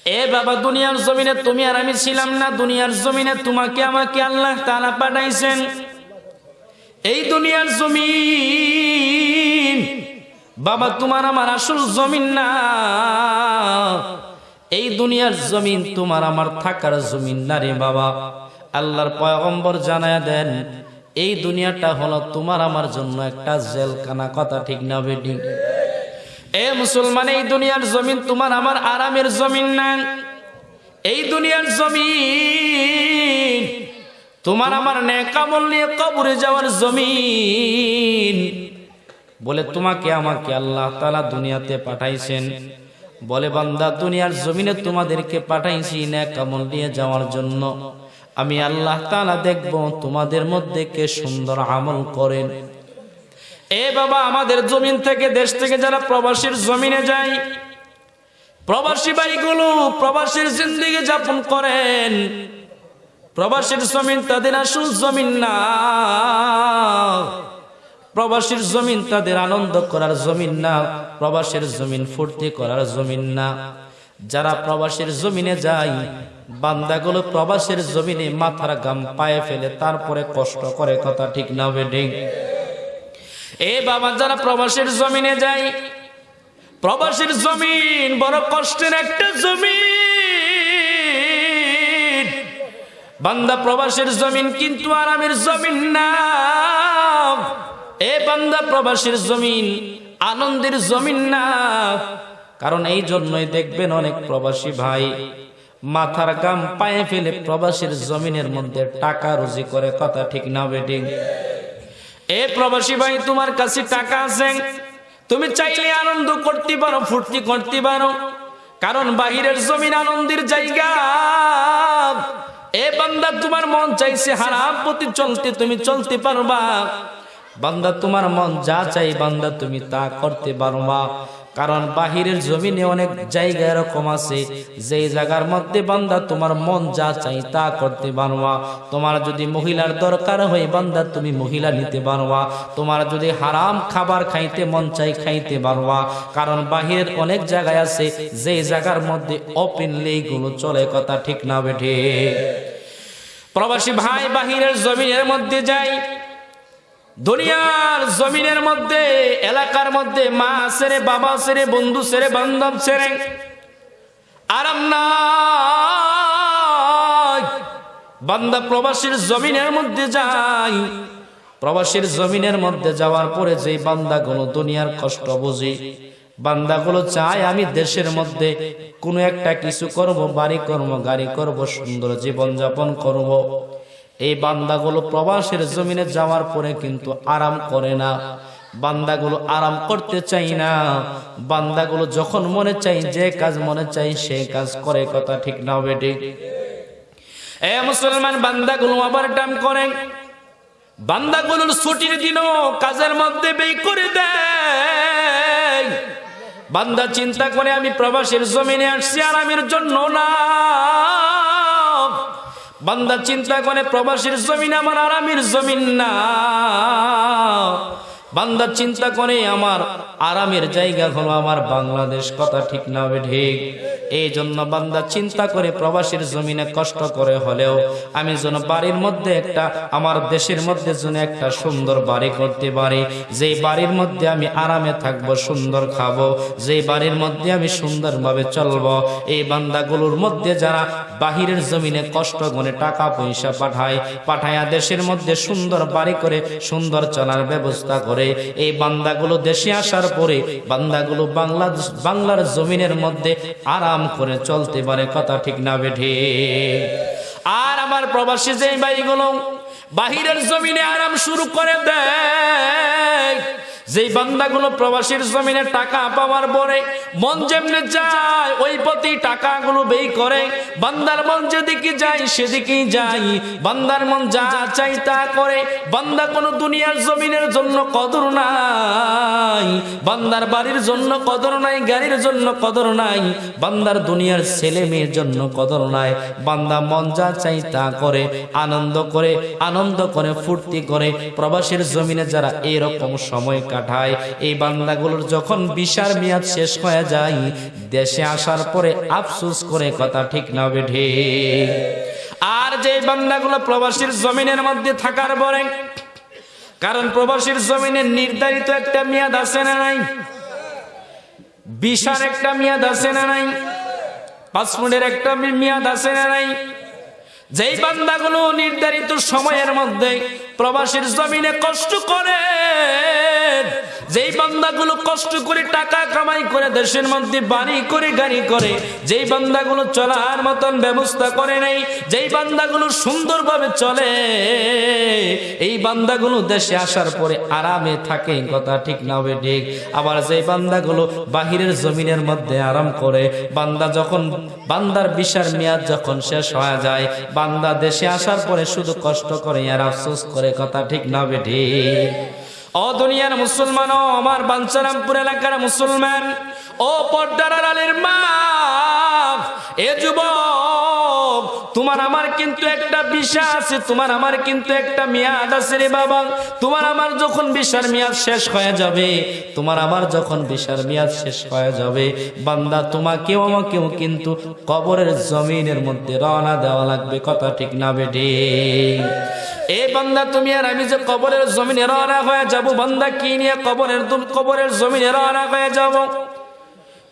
এ বাবা, দুনিয়ার জমিনে তুমি আর আমি ছিলাম না, দুনিয়ার জমিনে তোমাকে আমাকে আল্লাহ তাআলা পাঠাইছেন। এই দুনিয়ার জমিন বাবা, তোমার আমার আসল জমিন না। এই দুনিয়ার জমিন তোমার, আমার থাকার জমিন না রে বাবা। আল্লাহর পয়গম্বর জানায় দেন, এই দুনিয়াটা হলো তোমার আমার জন্য একটা জেলখানা। কথা ঠিক না বেডিং এ মুসলমান, এই দুনিয়ার জমিন তোমার, আমার আরামের জমিন না। এই দুনিয়ার জমিন তোমার, আমার নেকামল নিয়ে কবরে যাওয়ার জমিন। বলে, তোমাকে আমাকে আল্লাহ তালা দুনিয়াতে পাঠাইছেন। বলে, বান্দা, দুনিয়ার জমিনে তোমাদেরকে পাঠাইছি না কামল নিয়ে যাওয়ার জন্য। আমি আল্লাহ তালা দেখব তোমাদের মধ্যে কে সুন্দর আমল করেন। এ বাবা, আমাদের জমিন থেকে, দেশ থেকে যারা প্রবাসীর জমিনে যায়, প্রবাসী ভাইগুলো প্রবাসীর জিন্দিগি যাপন করেন। প্রবাসীর জমিন তাদের আসল জমিন না। প্রবাসীর জমিন তাদের আনন্দ করার জমিন না, প্রবাসের জমিন ফুর্তি করার জমিন না। যারা প্রবাসের জমিনে যায়, বান্দাগুলো প্রবাসের জমিনে মাথার গাম পায়ে ফেলে, তারপরে কষ্ট করে কথা ঠিক না বেডিং এ বাবা, যারা প্রবাসের জমিনে যায়, প্রবাসের জমিন বড় কষ্টের একটা জমিন। বান্দা প্রবাসের জমিন কিন্তু আরামের জমিন না। এ বান্দা প্রবাসীর জমিন, আনন্দের জমিন না। কারণ এই জন্যই দেখবেন অনেক প্রবাসী ভাই, মাথার গাম পায়ে ফেলে প্রবাসীর জমিনের মধ্যে টাকা রুজি করে কথা ঠিক না বেটিং এ প্রবাসী ভাই, তোমার কাছে টাকা আছে? তুমি চাইলে আনন্দ করতে পারো, ফুর্তি করতে পারো। কারণ বাহিরের জমিন আনন্দের জায়গা। এ বান্দা, তোমার মন চাইছে হারাম প্রতি চলতে, তুমি চলতে পারবা। বান্দা তোমার মন যা চাই বান্দা তুমি তা করতে পারবা কারণ বাহিরের জমিনে অনেক জায়গা এরকম আছে, যেই জায়গার মধ্যে বান্দা তোমার মন যা চাই তা করতে পারবা তোমার যদি মহিলার দরকার হয় বান্দা তুমি মহিলা নিতে পারবা তোমার যদি হারাম খাবার খাইতে মন চাই খাইতে পারবা কারণ বাহিরের অনেক জায়গায় আছে, যেই জায়গার মধ্যে ওপেনলি গুলো চলে কথা ঠিক না বেঠে। প্রবাসী ভাই বাহিরের জমিনের মধ্যে যাই দুনিয়ার জমিনের মধ্যে, এলাকার মধ্যে মা সেরে বাবা সেরে বন্ধু সেরে বান্ধব সেরে আরাম বান্দা প্রবাসীর জমিনের মধ্যে যাই। প্রবাসীর জমিনের মধ্যে যাওয়ার পরে যে বান্দাগুলো দুনিয়ার কষ্ট বুঝি, বান্দাগুলো চায় আমি দেশের মধ্যে কোনো একটা কিছু করব, বাড়ি করব, গাড়ি করব, সুন্দর জীবন যাপন করব। এই বান্দাগুলো প্রবাসের জমিনে যাওয়ার পরে কিন্তু আরাম করে না। বান্দাগুলো আরাম করতে চাই না। বান্দাগুলো যখন মনে চাই যে কাজ মনে চাই সে কাজ করে, কথা ঠিক না বেটি এ মুসলমান, বান্দাগুলো আবার টাম করেন বান্দাগুলোর ছুটির দিনও কাজের মধ্যে বেই করে দেয়। বান্দা চিন্তা করে, আমি প্রবাসের জমিনে আসছি, আরামের জন্য না। বান্দা চিন্তা করে প্রবাসীর জমিন আমার আরামের জমিন না। বান্দা চিন্তা করে, আমার আরামের জায়গা হলো আমার বাংলাদেশ। কথা ঠিক না হবে ঠিক। এই জন্য বান্দা চিন্তা করে, প্রবাসীর জমিনে কষ্ট করে হলেও আমি যেন বাড়ির মধ্যে একটা, আমার দেশের মধ্যে যেন একটা সুন্দর বাড়ি করতে পারি। যে বাড়ির মধ্যে আমি আরামে থাকব, সুন্দর খাব যে বাড়ির মধ্যে আমি সুন্দরভাবে চলবো, এই বান্দাগুলোর মধ্যে যারা বাহিরের জমিনে কষ্ট করে টাকা পয়সা পাঠায়, পাঠায়া দেশের মধ্যে সুন্দর বাড়ি করে, সুন্দর চলার ব্যবস্থা করে এই বান্দাগুলো দেশে আসার পরে বান্দাগুলো বাংলাদেশ বাংলার জমিনের মধ্যে আরাম করে চলতে পারে, কথা ঠিক না বেঠে। আর আমার প্রবাসী যে বাড়িগুলো বাহিরের জমিনে আরাম শুরু করে দেয়। যেই বান্দাগুলো প্রবাসীর জমিনে টাকা পাওয়ার পরে মন যেমনে যায় ওই প্রতি টাকাগুলো বেই করে। বান্দার মন যেদিকে যায়, সেদিকেই যায়। বান্দার মন যা চাই তা করে। বান্দা কোনো দুনিয়ার জমিনের জন্য কদর নাই। বান্দার বাড়ির জন্য কদর নাই, গাড়ির জন্য কদর নাই। বান্দার দুনিয়ার ছেলে মেয়ের জন্য কদর নাই। বান্দা মন যা চাই তা করে, আনন্দ করে আনন্দ করে, ফুর্তি করে। প্রবাসীর জমিনে যারা এরকম সময় কাটায় এই বান্দাগুলোর যখন বিশার মেয়াদ শেষ হয়ে যায়, দেশে আসার পরে আফসোস করে কথা ঠিক না বেঠে। আর যে বান্দাগুলো প্রবাসীর জমিনের মধ্যে থাকার পরে, কারণ প্রবাসীর জমিনের নির্ধারিত একটা মেয়াদ আছে না নাই? বিশার একটা মেয়াদ আছে না নাই? পাসপোর্টের একটা মেয়াদ আছে না নাই? যেই বান্দাগুলো নির্ধারিত সময়ের মধ্যে প্রবাসীর জমিনে কষ্ট করে যেই বান্দাগুলো কষ্ট করে টাকা কামাই করে, দেশের মধ্যে বাড়ি করে, গাড়ি করে, যেই বান্দাগুলো চলার মতন ব্যবস্থা করে নেই, যেই বান্দাগুলো সুন্দরভাবে চলে, এই বান্দাগুলো দেশে আসার পরে আরামে থাকে কথা ঠিক না হবে ঠিক? আবার যেই বান্দাগুলো বাহিরের জমিনের মধ্যে আরাম করে, বান্দা যখন, বান্দার বিশার মেয়াদ যখন শেষ হয়ে যায়, বান্দা দেশে আসার পরে শুধু কষ্ট করে আর আফসোস করে, কথা ঠিক না হবে ঠিক? ও দুনিয়ার মুসলমান, ও আমার বাঞ্চারামপুর এলাকার মুসলমান, ও পর্দার আলীর মা, এ যুবক, তোমার আমার কিন্তু একটা বিষা আছে, তোমার আমার কিন্তু একটা মেয়াদ আছে রে বাবা। তোমার আমার যখন বিষার মেয়াদ শেষ হয়ে যাবে, তোমার আমার যখন বিষার মেয়াদ শেষ হয়ে যাবে, বান্দা তোমাকেও আমাকেও কিন্তু কবরের জমিনের মধ্যে রওনা দেওয়া লাগবে, কথা ঠিক না বেটে। এ বান্দা তুমি আর আমি যে কবরের জমিনে রওনা হয়ে যাব বান্দা কি নিয়ে কবরের কবরের জমিনে রওনা হয়ে যাব?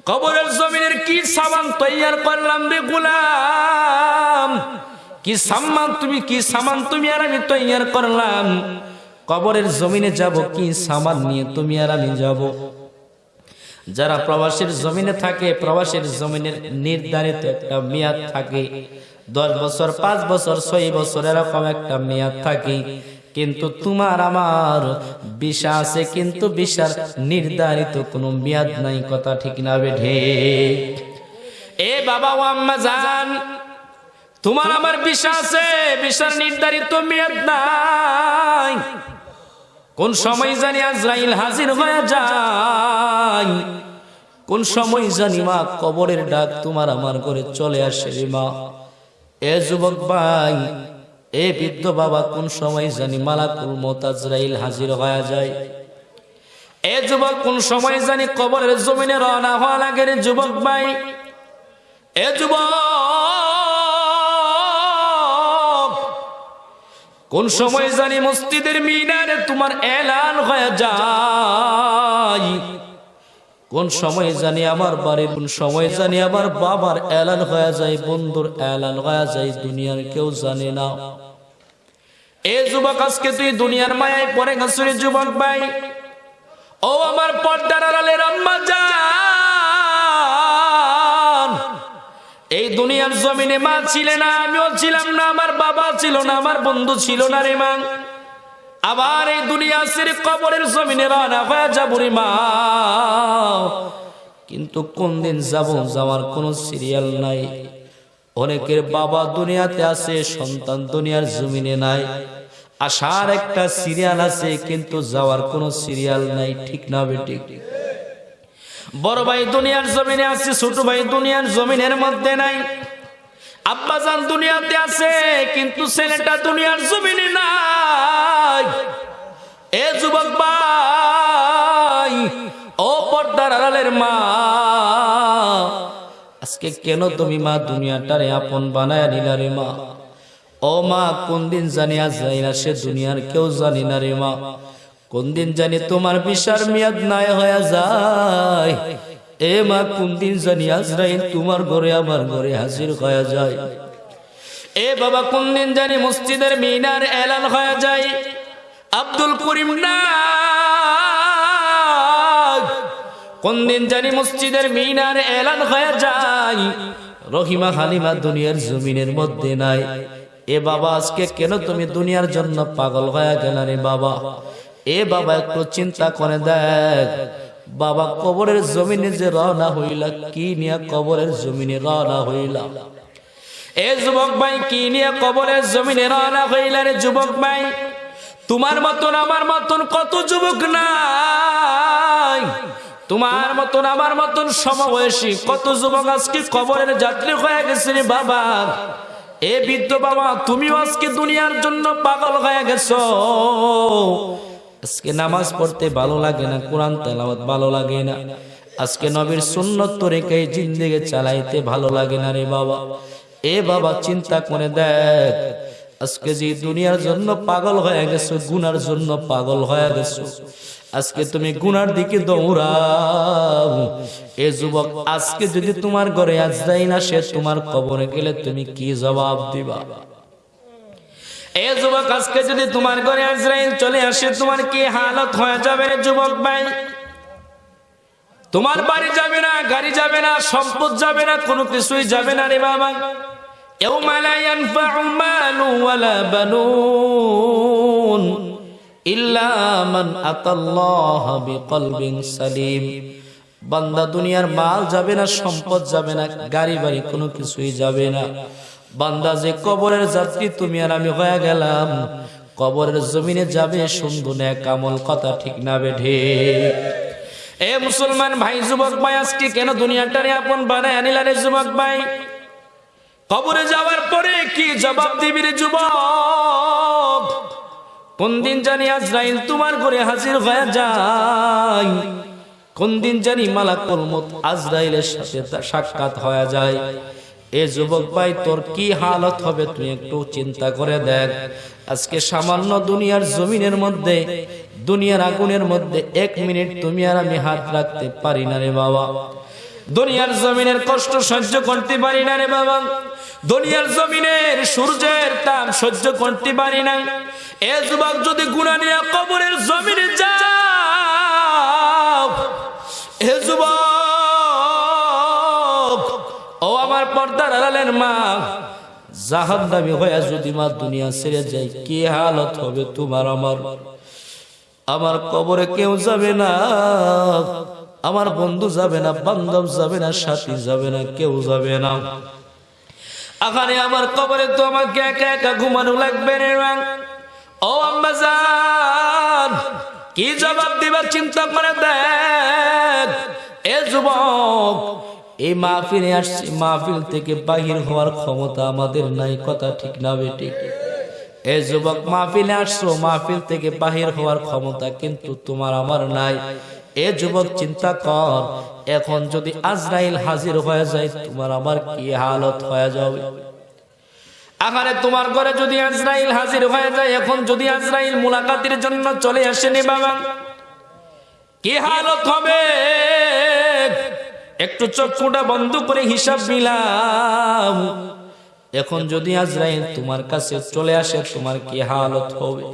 কবরের জমিনের কি সামান তৈয়ার করলাম রে গুলাম? কি সামান তুমি, কি সামান তুমি আর আমি তৈয়ার করলাম? কবরের জমিনে যাব, কি সামান নিয়ে তুমি আর আমি যাব? যারা প্রবাসীর জমিনে থাকে, প্রবাসীর জমিনের নির্ধারিত একটা মেয়াদ থাকে। দশ বছর, পাঁচ বছর, ছয় বছর, এরকম একটা মেয়াদ থাকে। কিন্তু তোমার আমার বিষা আছে, কিন্তু বিষার নির্ধারিত কোনো মেয়াদ নাই, কথা ঠিক না বেঠে। এ বাবা ও আম্মা জান, তোমার আমার বিশ্বাস আছে বিশ্বাস নির্ধারিত মেয়াদ নাই। কোন সময় জানি আজরাইল হাজির হয়ে যায়। কোন সময় জানি মা কবরের ডাক তোমার আমার করে চলে আসে রে মা। এ যুবক ভাই এ বৃদ্ধ বাবা কোন সময় জানি মালাকুল মোতাজরাইল হাজির হয়ে যায়। এ যুবক কোন সময় জানি কবরের জমিনে রওনা হওয়া লাগে রে যুবক ভাই। এ যুবক, কোন সময় জানি মসজিদের মিনারে তোমার এলান হয়ে যায়। কোন সময় জানি আমার বাড়ির, কোন সময় জানি আমার বাবার এলান হয়ে যায়, বন্ধুর এলান হয়ে যায়, দুনিয়ার কেউ জানে না। এ যুবক, আজকে তুই দুনিয়ার মায়ায় পড়ে গেছিস যুবক ভাই। ও আমার পর্দার আড়ালের আম্মা এই দুনিয়ার জমিনে মা ছিলে না, আমিও ছিলাম না, আমার বাবা ছিল না, আমার বন্ধু ছিল না রে মা। আবার এই দুনিয়া সিরিফ কবরের জমিনে রানা হয়ে যাব রে মা। কিন্তু কোন দিন যাব যাওয়ার কোনো সিরিয়াল নাই। অনেকের বাবা দুনিয়াতে আছে, সন্তান দুনিয়ার জমিনে নাই। আসার একটা সিরিয়াল আছে, কিন্তু যাওয়ার কোনো সিরিয়াল নাই, ঠিক না বেটি বড় ভাই দুনিয়ার জমিনে আছে, ছোট ভাই দুনিয়ার জমিনের মধ্যে নাই। আব্বাজান দুনিয়াতে আছে, কিন্তু ছেলেটা দুনিয়ার জমিনে নাই। এ যুবক ভাই, ও পর্দার আড়ালের মা, আজকে কেন তুমি মা দুনিয়াটারে আপন বানায় নিলা রে মা? ও মা, কোন দিন জানি আজ যাই না সে দুনিয়ার কেউ জানি না রে মা। কোন দিন জানি তোমার বিশার মেয়াদ নাই হয়ে যায়। এ মা কোন দিন জানি আজরাইল তোমার ঘরে, আমার ঘরে হাজির হয়ে যায়। এ বাবা কোন দিন জানি মসজিদের মিনার এলান হয়ে যায়। আব্দুল করিম না কোন দিন জানি মসজিদের মিনার এলান হয়ে যায়। রহিমা হালিমা দুনিয়ার জমিনের মধ্যে নাই। এ বাবা, আজকে কেন তুমি দুনিয়ার জন্য পাগল হয়ে গেল রে বাবা? এ বাবা, একটু চিন্তা করে দেখ। বাবা কবরের জমিনে যে রওনা হইলা, কি নিয়ে কবরের জমিনে রওনা হইলা? এ যুবক ভাই, কি নিয়ে কবরের জমিনে রওনা হইলা রে যুবক ভাই? তোমার মতন আমার মতন কত যুবক নাই? তোমার মতন আমার মতন সমবয়সী কত যুবক আজকে কবরের যাত্রী হয়ে গেছে রে বাবা? এ বৃদ্ধ বাবা, তুমিও আজকে দুনিয়ার জন্য পাগল হয়ে গেছো। আজকে নামাজ পড়তে ভালো লাগে না, কোরআন তেলাওয়াত ভালো লাগে না। আজকে নবীর সুন্নত রেখে জিন্দেগে চালাইতে ভালো লাগে না রে বাবা। এ বাবা, চিন্তা করে দেখ, আজকে যে দুনিয়ার জন্য পাগল হয়ে গেছো, গুনার জন্য পাগল হয়ে গেছো। আজকে তুমি গুনার দিকে দৌড়াও। এ যুবক, আজকে যদি তোমার ঘরে আজ যাই না আসে, তোমার কবরে গেলে তুমি কি জবাব দিবা? এ যুবক আজকে যদি তোমার ঘরে আজরাইল চলে আসে তোমার কি হালত হয়ে যাবে রে যুবক ভাই তোমার বাড়ি যাবে না গাড়ি যাবে না সম্পদ যাবে না কোনো কিছুই যাবে না রে বাবা يوم لا ينفع مال ولا بنون إلا من أتى الله بقلب سليم বান্দা দুনিয়ার মাল যাবে না সম্পদ যাবে না গাড়ি বাড়ি কোনো কিছুই যাবে না বান্দা যে কবরের যাত্রী, তুমি আর আমি হয়ে গেলাম। কবরের জমিনে যাবে সুন্দর এক আমল কথা ঠিক না বেঠে এ মুসলমান ভাই, যুবক ভাই, আজকে কেন দুনিয়াটারে আপন বানায় আনিলা রে যুবক ভাই? কবরে যাওয়ার পরে কি জবাব দিবি রে যুবক? কোন দিন জানি আজরাইল তোমার ঘরে হাজির হয়ে যায়। কোন দিন জানি মালাকুল মত আজরাইলের সাথে সাক্ষাৎ হয়ে যায়। এ যুবক ভাই, তোর কি হালত হবে? তুই একটু চিন্তা করে দেখ। আজকে সামান্য দুনিয়ার জমিনের মধ্যে, দুনিয়ার আগুনের মধ্যে এক মিনিট তুমি আর আমি হাত রাখতে পারি না রে বাবা। দুনিয়ার জমিনের কষ্ট সহ্য করতে পারি না রে বাবা। দুনিয়ার জমিনের সূর্যের তাপ সহ্য করতে পারি না। এ যুবক যদি গুণা নিয়ে কবরের জমিনে যাও, এ যুবক পর্দার আড়ালের মা। জাহান দামি হয়ে যদি মা দুনিয়া ছেড়ে যায়, কি হালত হবে তোমার আমার? আমার কবরে কেউ যাবে না, আমার বন্ধু যাবে না, বান্ধব যাবে না, সাথী যাবে না, কেউ যাবে না। আখানে আমার কবরে তো আমাকে একা একা ঘুমানো লাগবে রে। ও আম্মাজান কি জবাব দিবার চিন্তা করে দেখ এ যুবক এই মাহফিলে আসছি, মাহফিল থেকে বাহির হওয়ার ক্ষমতা আমাদের নাই, কথা ঠিক না বেটি এ যুবক, মাহফিলে আসছো, মাহফিল থেকে বাহির হওয়ার ক্ষমতা কিন্তু তোমার আমার নাই। এ যুবক, চিন্তা কর, এখন যদি আজরাইল হাজির হয়ে যায়, তোমার আমার কি হালত হয়ে যাবে? আখানে তোমার ঘরে যদি আজরাইল হাজির হয়ে যায়, এখন যদি আজরাইল মুলাকাতের জন্য চলে আসেনি বাবা, কি হালত হবে? একটু চক্ষুটা বন্ধ করে হিসাব নিলাম। এখন যদি আজরাইল তোমার কাছে চলে আসে, তোমার কি হালত হবে?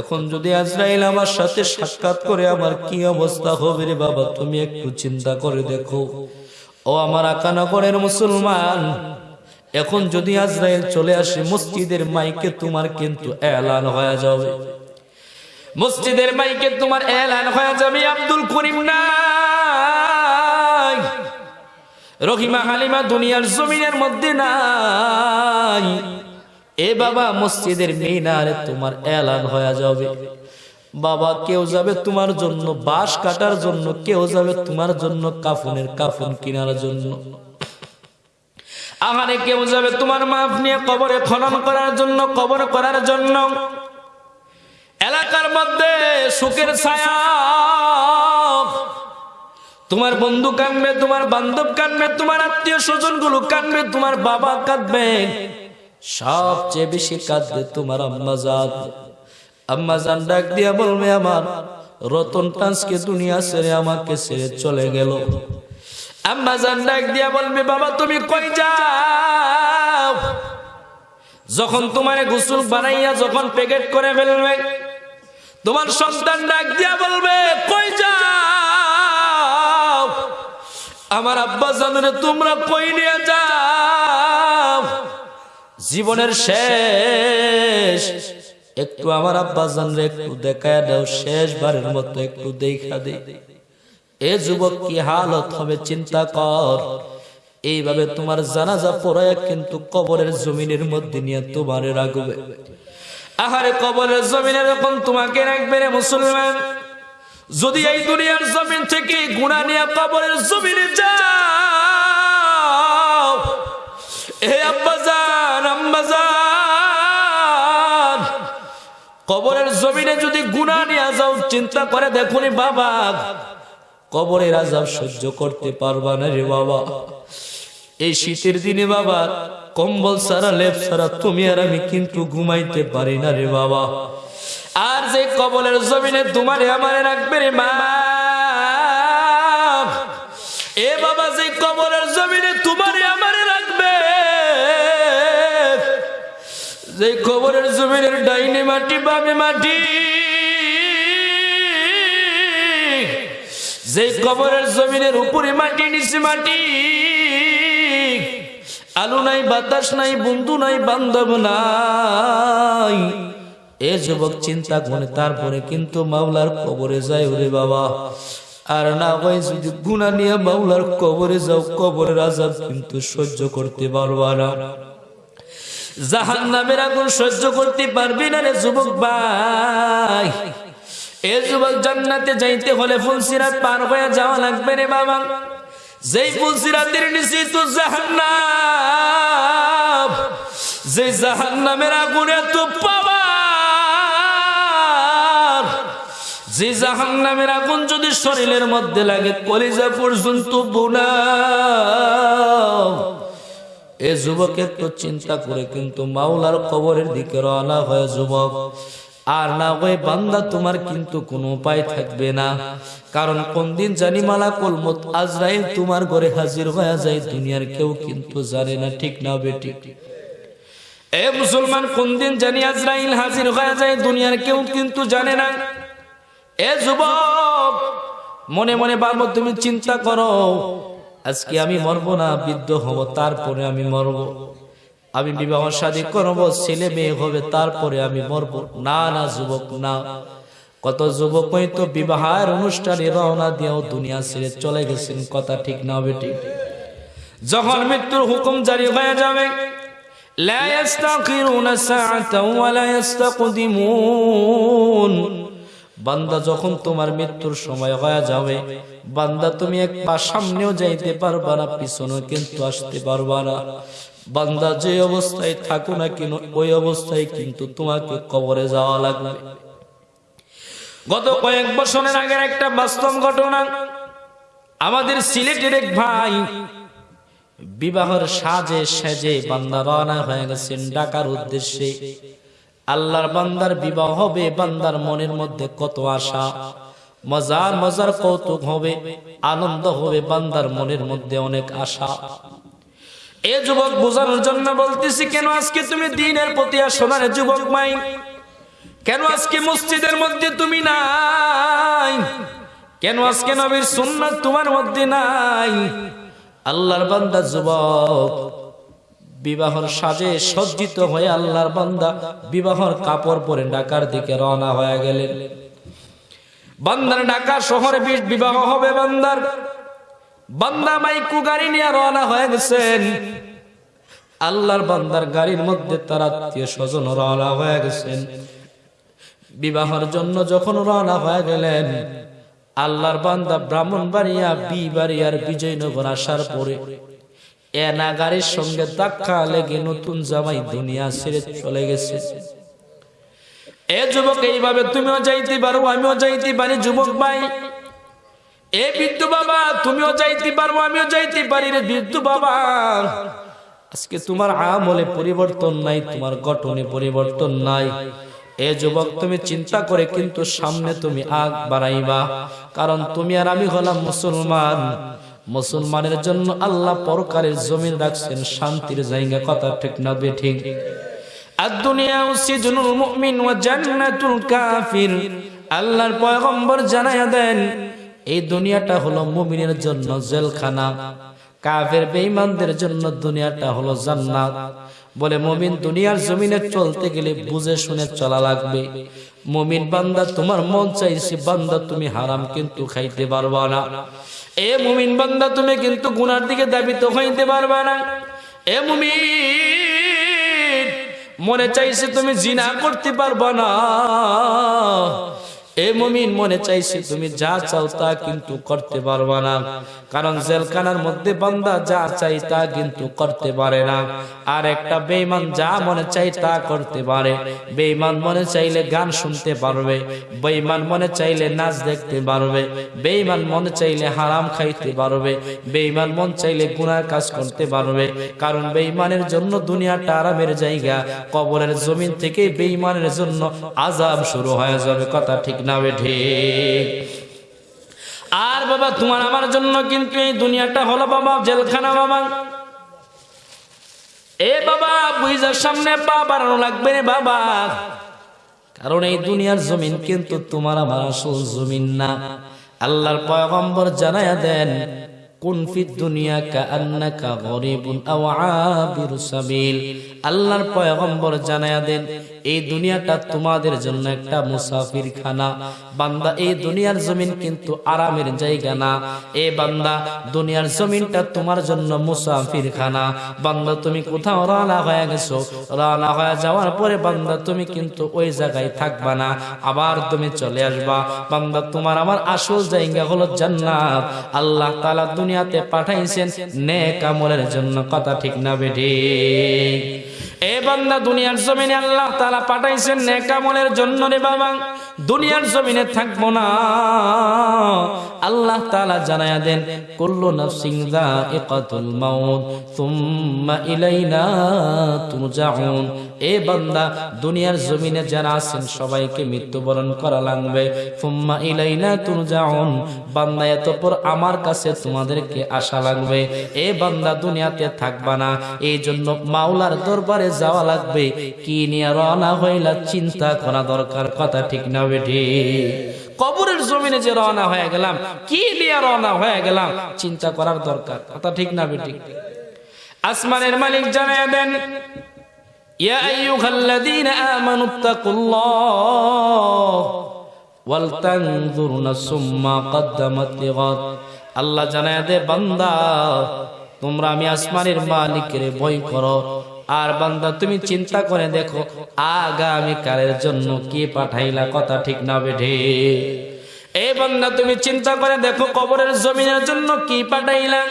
এখন যদি আজরাইল আমার সাথে সাক্ষাৎ করে, আমার কি অবস্থা হবে রে বাবা, তুমি একটু চিন্তা করে দেখো। ও আমার আকানগরের মুসলমান, এখন যদি আজরাইল চলে আসে, মসজিদের মাইকে তোমার কিন্তু এলান হয়ে যাবে। মসজিদের মাইকে তোমার এলান হয়ে যাবে, আব্দুল করিম নাই রহিমা হালিমা দুনিয়ার জমিনের মধ্যে নাই। এ বাবা মসজিদের মিনারে তোমার এলান হয়ে যাবে। বাবা, কেউ যাবে তোমার জন্য বাঁশ কাটার জন্য, কেউ যাবে তোমার জন্য কাফনের কাফন কেনার জন্য। আহারে, কেউ যাবে তোমার মাপ নিয়ে কবরে খনন করার জন্য, কবর করার জন্য। এলাকার মধ্যে সুখের ছায়া। তোমার বন্ধু কানবে তোমার বান্ধব কানবে তোমার আত্মীয় স্বজনগুলো কানবে তোমার বাবা কাঁদবে। সবচেয়ে বেশি কাঁদবে তোমার আম্মা জান। আম্মা জান ডাক দিয়া বলবে, আমার রতন টান্সকে দুনিয়া ছেড়ে আমাকে ছেড়ে চলে গেল। আম্মা জান ডাক দিয়া বলবে, বাবা, তুমি কই যাও? যখন তোমারে গোসল বানাইয়া যখন প্যাকেট করে ফেলবে, তোমার সন্তান ডাক দিয়া বলবে, কই যাও? আমার আব্বা জানরে তোমরা কই নিয়ে যাও? জীবনের শেষ। একটু আমার আব্বা জানরে একটু দেখা দাও, শেষবারের মতো একটু দেখা দে। এ যুবক কি হালত হবে, চিন্তা কর। এইভাবে তোমার জানাজা পড়ায় কিন্তু কবরের জমিনের মধ্যে নিয়ে তোমার রাখবে। আহারে কবরের জমিনে যখন তোমাকে রাখবে রে মুসলমান যদি এই দুনিয়ার জমিন থেকে গুণা নিয়ে কবরের জমিনে যাও কবরের জমিনে যদি গুণা নিয়ে যাও, চিন্তা করে দেখুন বাবা, কবরের আজাব সহ্য করতে পারবা না রে বাবা। এই শীতের দিনে বাবা, কম্বল সারা লেপ সারা তুমি আর আমি কিন্তু ঘুমাইতে পারি না রে বাবা। আর যে কবলের জমিনে তোমারে আমারে রাখবে রে মা। এ বাবা, যে কবরের জমিনে তোমারে আমারে রাখবে, যে কবরের জমিনের ডাইনে মাটি, বামে মাটি, যে কবরের জমিনের উপরে মাটি, নিচে মাটি, আলু নাই, বাতাস নাই, বন্ধু নাই, বান্ধব নাই। এ যুবক চিন্তা করে, তারপরে কিন্তু মাওলার কবরে যায়, ওরে বাবা, আর না হয় যদি গুণা নিয়ে মাওলার কবরে যাও, কবরের আজাব কিন্তু সহ্য করতে পারবা না। জাহান নামের আগুন সহ্য করতে পারবি না রে যুবক ভাই। এ যুবক জান্নাতে যাইতে হলে ফুলসিরাত পার হয়ে যাওয়া লাগবে রে বাবা। যেই ফুলসিরাতের নিচে তো জাহান্নাম যে জাহান্নামের আগুনে তো পাওয়ার যে জাহান্নামের আগুন যদি শরীরের মধ্যে লাগে, কলিজা পর্যন্ত বোনা এ যুবকের তো চিন্তা করে কিন্তু মাওলার কবরের দিকে রওনা হয় যুবক। আর না, ওই বান্দা তোমার কিন্তু কোনো উপায় থাকবে না। কারণ কোন দিন জানি মালাকুল মত আজরাইল তোমার ঘরে হাজির হয়ে যায়, দুনিয়ার কেউ কিন্তু জানে না, ঠিক না বেটি এ মুসলমান কোন দিন জানি আজরাইল হাজির হয়ে যায়, দুনিয়ার কেউ কিন্তু জানে না। এ যুবক মনে মনে বাবু তুমি চিন্তা করো আজকে আমি মরব না বৃদ্ধ হব তারপরে আমি মরব আমি বিবাহ শাদী করব ছেলে মেয়ে হবে তারপরে আমি মরব না না যুবক না কত যুবক হয়তো বিবাহের অনুষ্ঠানে রওনা দিয়েও দুনিয়া ছেড়ে চলে গেছেন কথা ঠিক না হবে ঠিক যখন মৃত্যুর হুকুম জারি হয়ে যাবে لا يستأخرون ساعة ولا يستقدمون বান্দা যখন তোমার মৃত্যুর সময় হয়ে যাবে, বান্দা তুমি এক পা সামনেও যাইতে পারবা না, পিছনেও কিন্তু আসতে পারবা না। বান্দা যে অবস্থায় থাকো না কেন, ওই অবস্থায় কিন্তু তোমাকে কবরে যাওয়া লাগবে। গত কয়েক বছরের আগের একটা বাস্তব ঘটনা, আমাদের সিলেটের এক ভাই বিবাহের সাজে সেজে বান্দা রওনা হয়ে গেছেন ডাকার উদ্দেশ্যে। আল্লাহর বান্দার বিবাহ হবে, বান্দার মনের মধ্যে কত আশা? মজার মজার কৌতুক হবে, আনন্দ হবে, বান্দার মনের মধ্যে অনেক আশা। এ যুবক বোঝানোর জন্য বলতেছি, কেন আজকে তুমি দিনের প্রতি আসো না রে যুবক মাই? কেন আজকে মসজিদের মধ্যে তুমি নাই? কেন আজকে নবীর সুন্নাত তোমার মধ্যে নাই? আল্লাহর বান্দা যুবক বিবাহর সাজে সজ্জিত হয়ে আল্লাহর বান্দা বিবাহর কাপড় পরে ঢাকার দিকে রওনা হয়ে গেলেন। বান্দার ঢাকা শহরে বি- বিবাহ হবে বান্দার। বান্দা মাইকু গাড়ি নিয়ে রওনা হয়ে গেছেন। আল্লাহর বান্দার গাড়ির মধ্যে তার আত্মীয় স্বজন রওনা হয়ে গেছেন। বিবাহের জন্য যখন রওনা হয়ে গেলেন, আল্লাহর বান্দা ব্রাহ্মণবাড়িয়া, বিবাড়িয়ার বিজয়নগর আসার পরে এনা গাড়ির সঙ্গে ধাক্কা লেগে নতুন জামাই দুনিয়া ছেড়ে চলে গেছে। এ যুবক, এইভাবে তুমিও যাইতে পারো, আমিও যাইতে পারি, যুবক ভাই। এ বিদ্যু বাবা, তুমিও যাইতে পারব আমিও যাইতে পারি রে বিদ্যু বাবা। আজকে তোমার আমলে পরিবর্তন নাই, তোমার গঠনে পরিবর্তন নাই। এ যুবক, তুমি চিন্তা করে কিন্তু সামনে তুমি আগ বাড়াইবা, কারণ তুমি আর আমি হলাম মুসলমান। মুসলমানের জন্য আল্লাহ পরকারের জমিন রাখছেন, শান্তির জায়গা, কথা ঠিক না বে ঠিক আদ-দুনিয়া সিজনুল মুমিন ওয়া জান্নাতুল কাফির। আল্লাহর পয়গম্বর জানায়া দেন, এই দুনিয়াটা হলো জন্য জেলখানা। কাফের বেঈমানদের জন্য দুনিয়াটা হলো জান্নাত। বলে মুমিন দুনিয়ার জমিনে চলতে গেলে বুঝে শুনে চলা লাগবে। মুমিন বান্দা, তোমার মন চাইছে বান্দা তুমি হারাম কিন্তু খাইতে পারবা না। এ মুমিন বান্দা, তুমি কিন্তু গুনার দিকে দাবি দাবিত হইতে পারবে না। এ মুমিন, মনে চাইছে তুমি জিনা করতে পারবা না। মনে চাইছে, তুমি যা চাও তা কিন্তু করতে পারবা না। কারণ জেলখানার মধ্যে বান্দা যা চাই তা কিন্তু করতে পারে না। আর একটা বেঈমান যা মনে চাই তা করতে পারে। মনে চাইলে গান শুনতে পারবে, বেঈমান মনে চাইলে নাচ দেখতে পারবে মনে চাইলে হারাম খাইতে পারবে মন চাইলে কাজ করতে পারবে। কারণ বেঈমানের জন্য দুনিয়াটা আরামের জায়গা, কবরের জমিন থেকে বেঈমানের জন্য আজাব শুরু হয়ে যাবে। কথা ঠিক না ঠিক। আর বাবা, তোমার আমার জন্য কিন্তু এই দুনিয়াটা হলো বাবা, জেলখানা বাবা। এ বাবা বুঝার সামনে পা বাড়ানো লাগবে বাবা। কারণ এই দুনিয়ার জমিন কিন্তু তোমার আমার আসল জমিন না। আল্লাহর পয়গম্বর জানায়া দেন দুনিয়া দুনিয়ার জমিনটা তোমার জন্য মুসাফির খানা বান্দা, তুমি কোথাও রানা হয়ে গেছো। রানা হয়ে যাওয়ার পরে বান্দা, তুমি কিন্তু ওই জায়গায় থাকবা না। আবার তুমি চলে আসবা। বান্দা, তোমার আমার আসল জায়গা হলো জান্নাত। আল্লাহ তাআলা দুনিয়াতে পাঠাইছেন, নেক আমলের জন্য কথা ঠিক না বেঠি এ বান্দা দুনিয়ার জমিনে আল্লাহ তাআলা পাঠাইছেন নেক আমলের জন্য রে বাবা। দুনিয়ার জমিনে থাকব না। আল্লাহ তাআলা জানায়া দেন, কুল্লু নাফসিন যায়িকাতুল মাউত, সুম্মা ইলাইনা তুরজাউন। এ বান্দা, দুনিয়ার জমিনে যারা আছেন, সবাইকে মৃত্যুবরণ করা লাগবে। সুম্মা ইলাইনা তুরজাউন। বান্দা, এতপর আমার কাছে তোমাদেরকে আসা লাগবে। এ বান্দা, দুনিয়াতে থাকবা না। এই জন্য মাওলার দরবারে যাওয়া লাগবে। কি নিয়ে রওনা হইলা চিন্তা করা দরকার, কথা ঠিক না বেঠি কবরের জমিনে যে রওনা হয়ে গেলাম, কি নিয়ে রওনা হয়ে গেলাম, চিন্তা করার দরকার, কথা ঠিক না বেঠি আসমানের মালিক জানায় দেন يا أيها الذين آمنوا اتقوا الله ওয়ালতানজুর নাসুম মা কদ্দামাত লিগাদ আল্লাহ জানায় দে বান্দা তোমরা আমি আসমানের মালিকের ভয় করো আর বান্দা তুমি চিন্তা করে দেখো আগামী কালের জন্য কি পাঠাইলা কথা ঠিক না বেঠে এ বান্দা তুমি চিন্তা করে দেখো কবরের জমিনের জন্য কি পাঠাইলা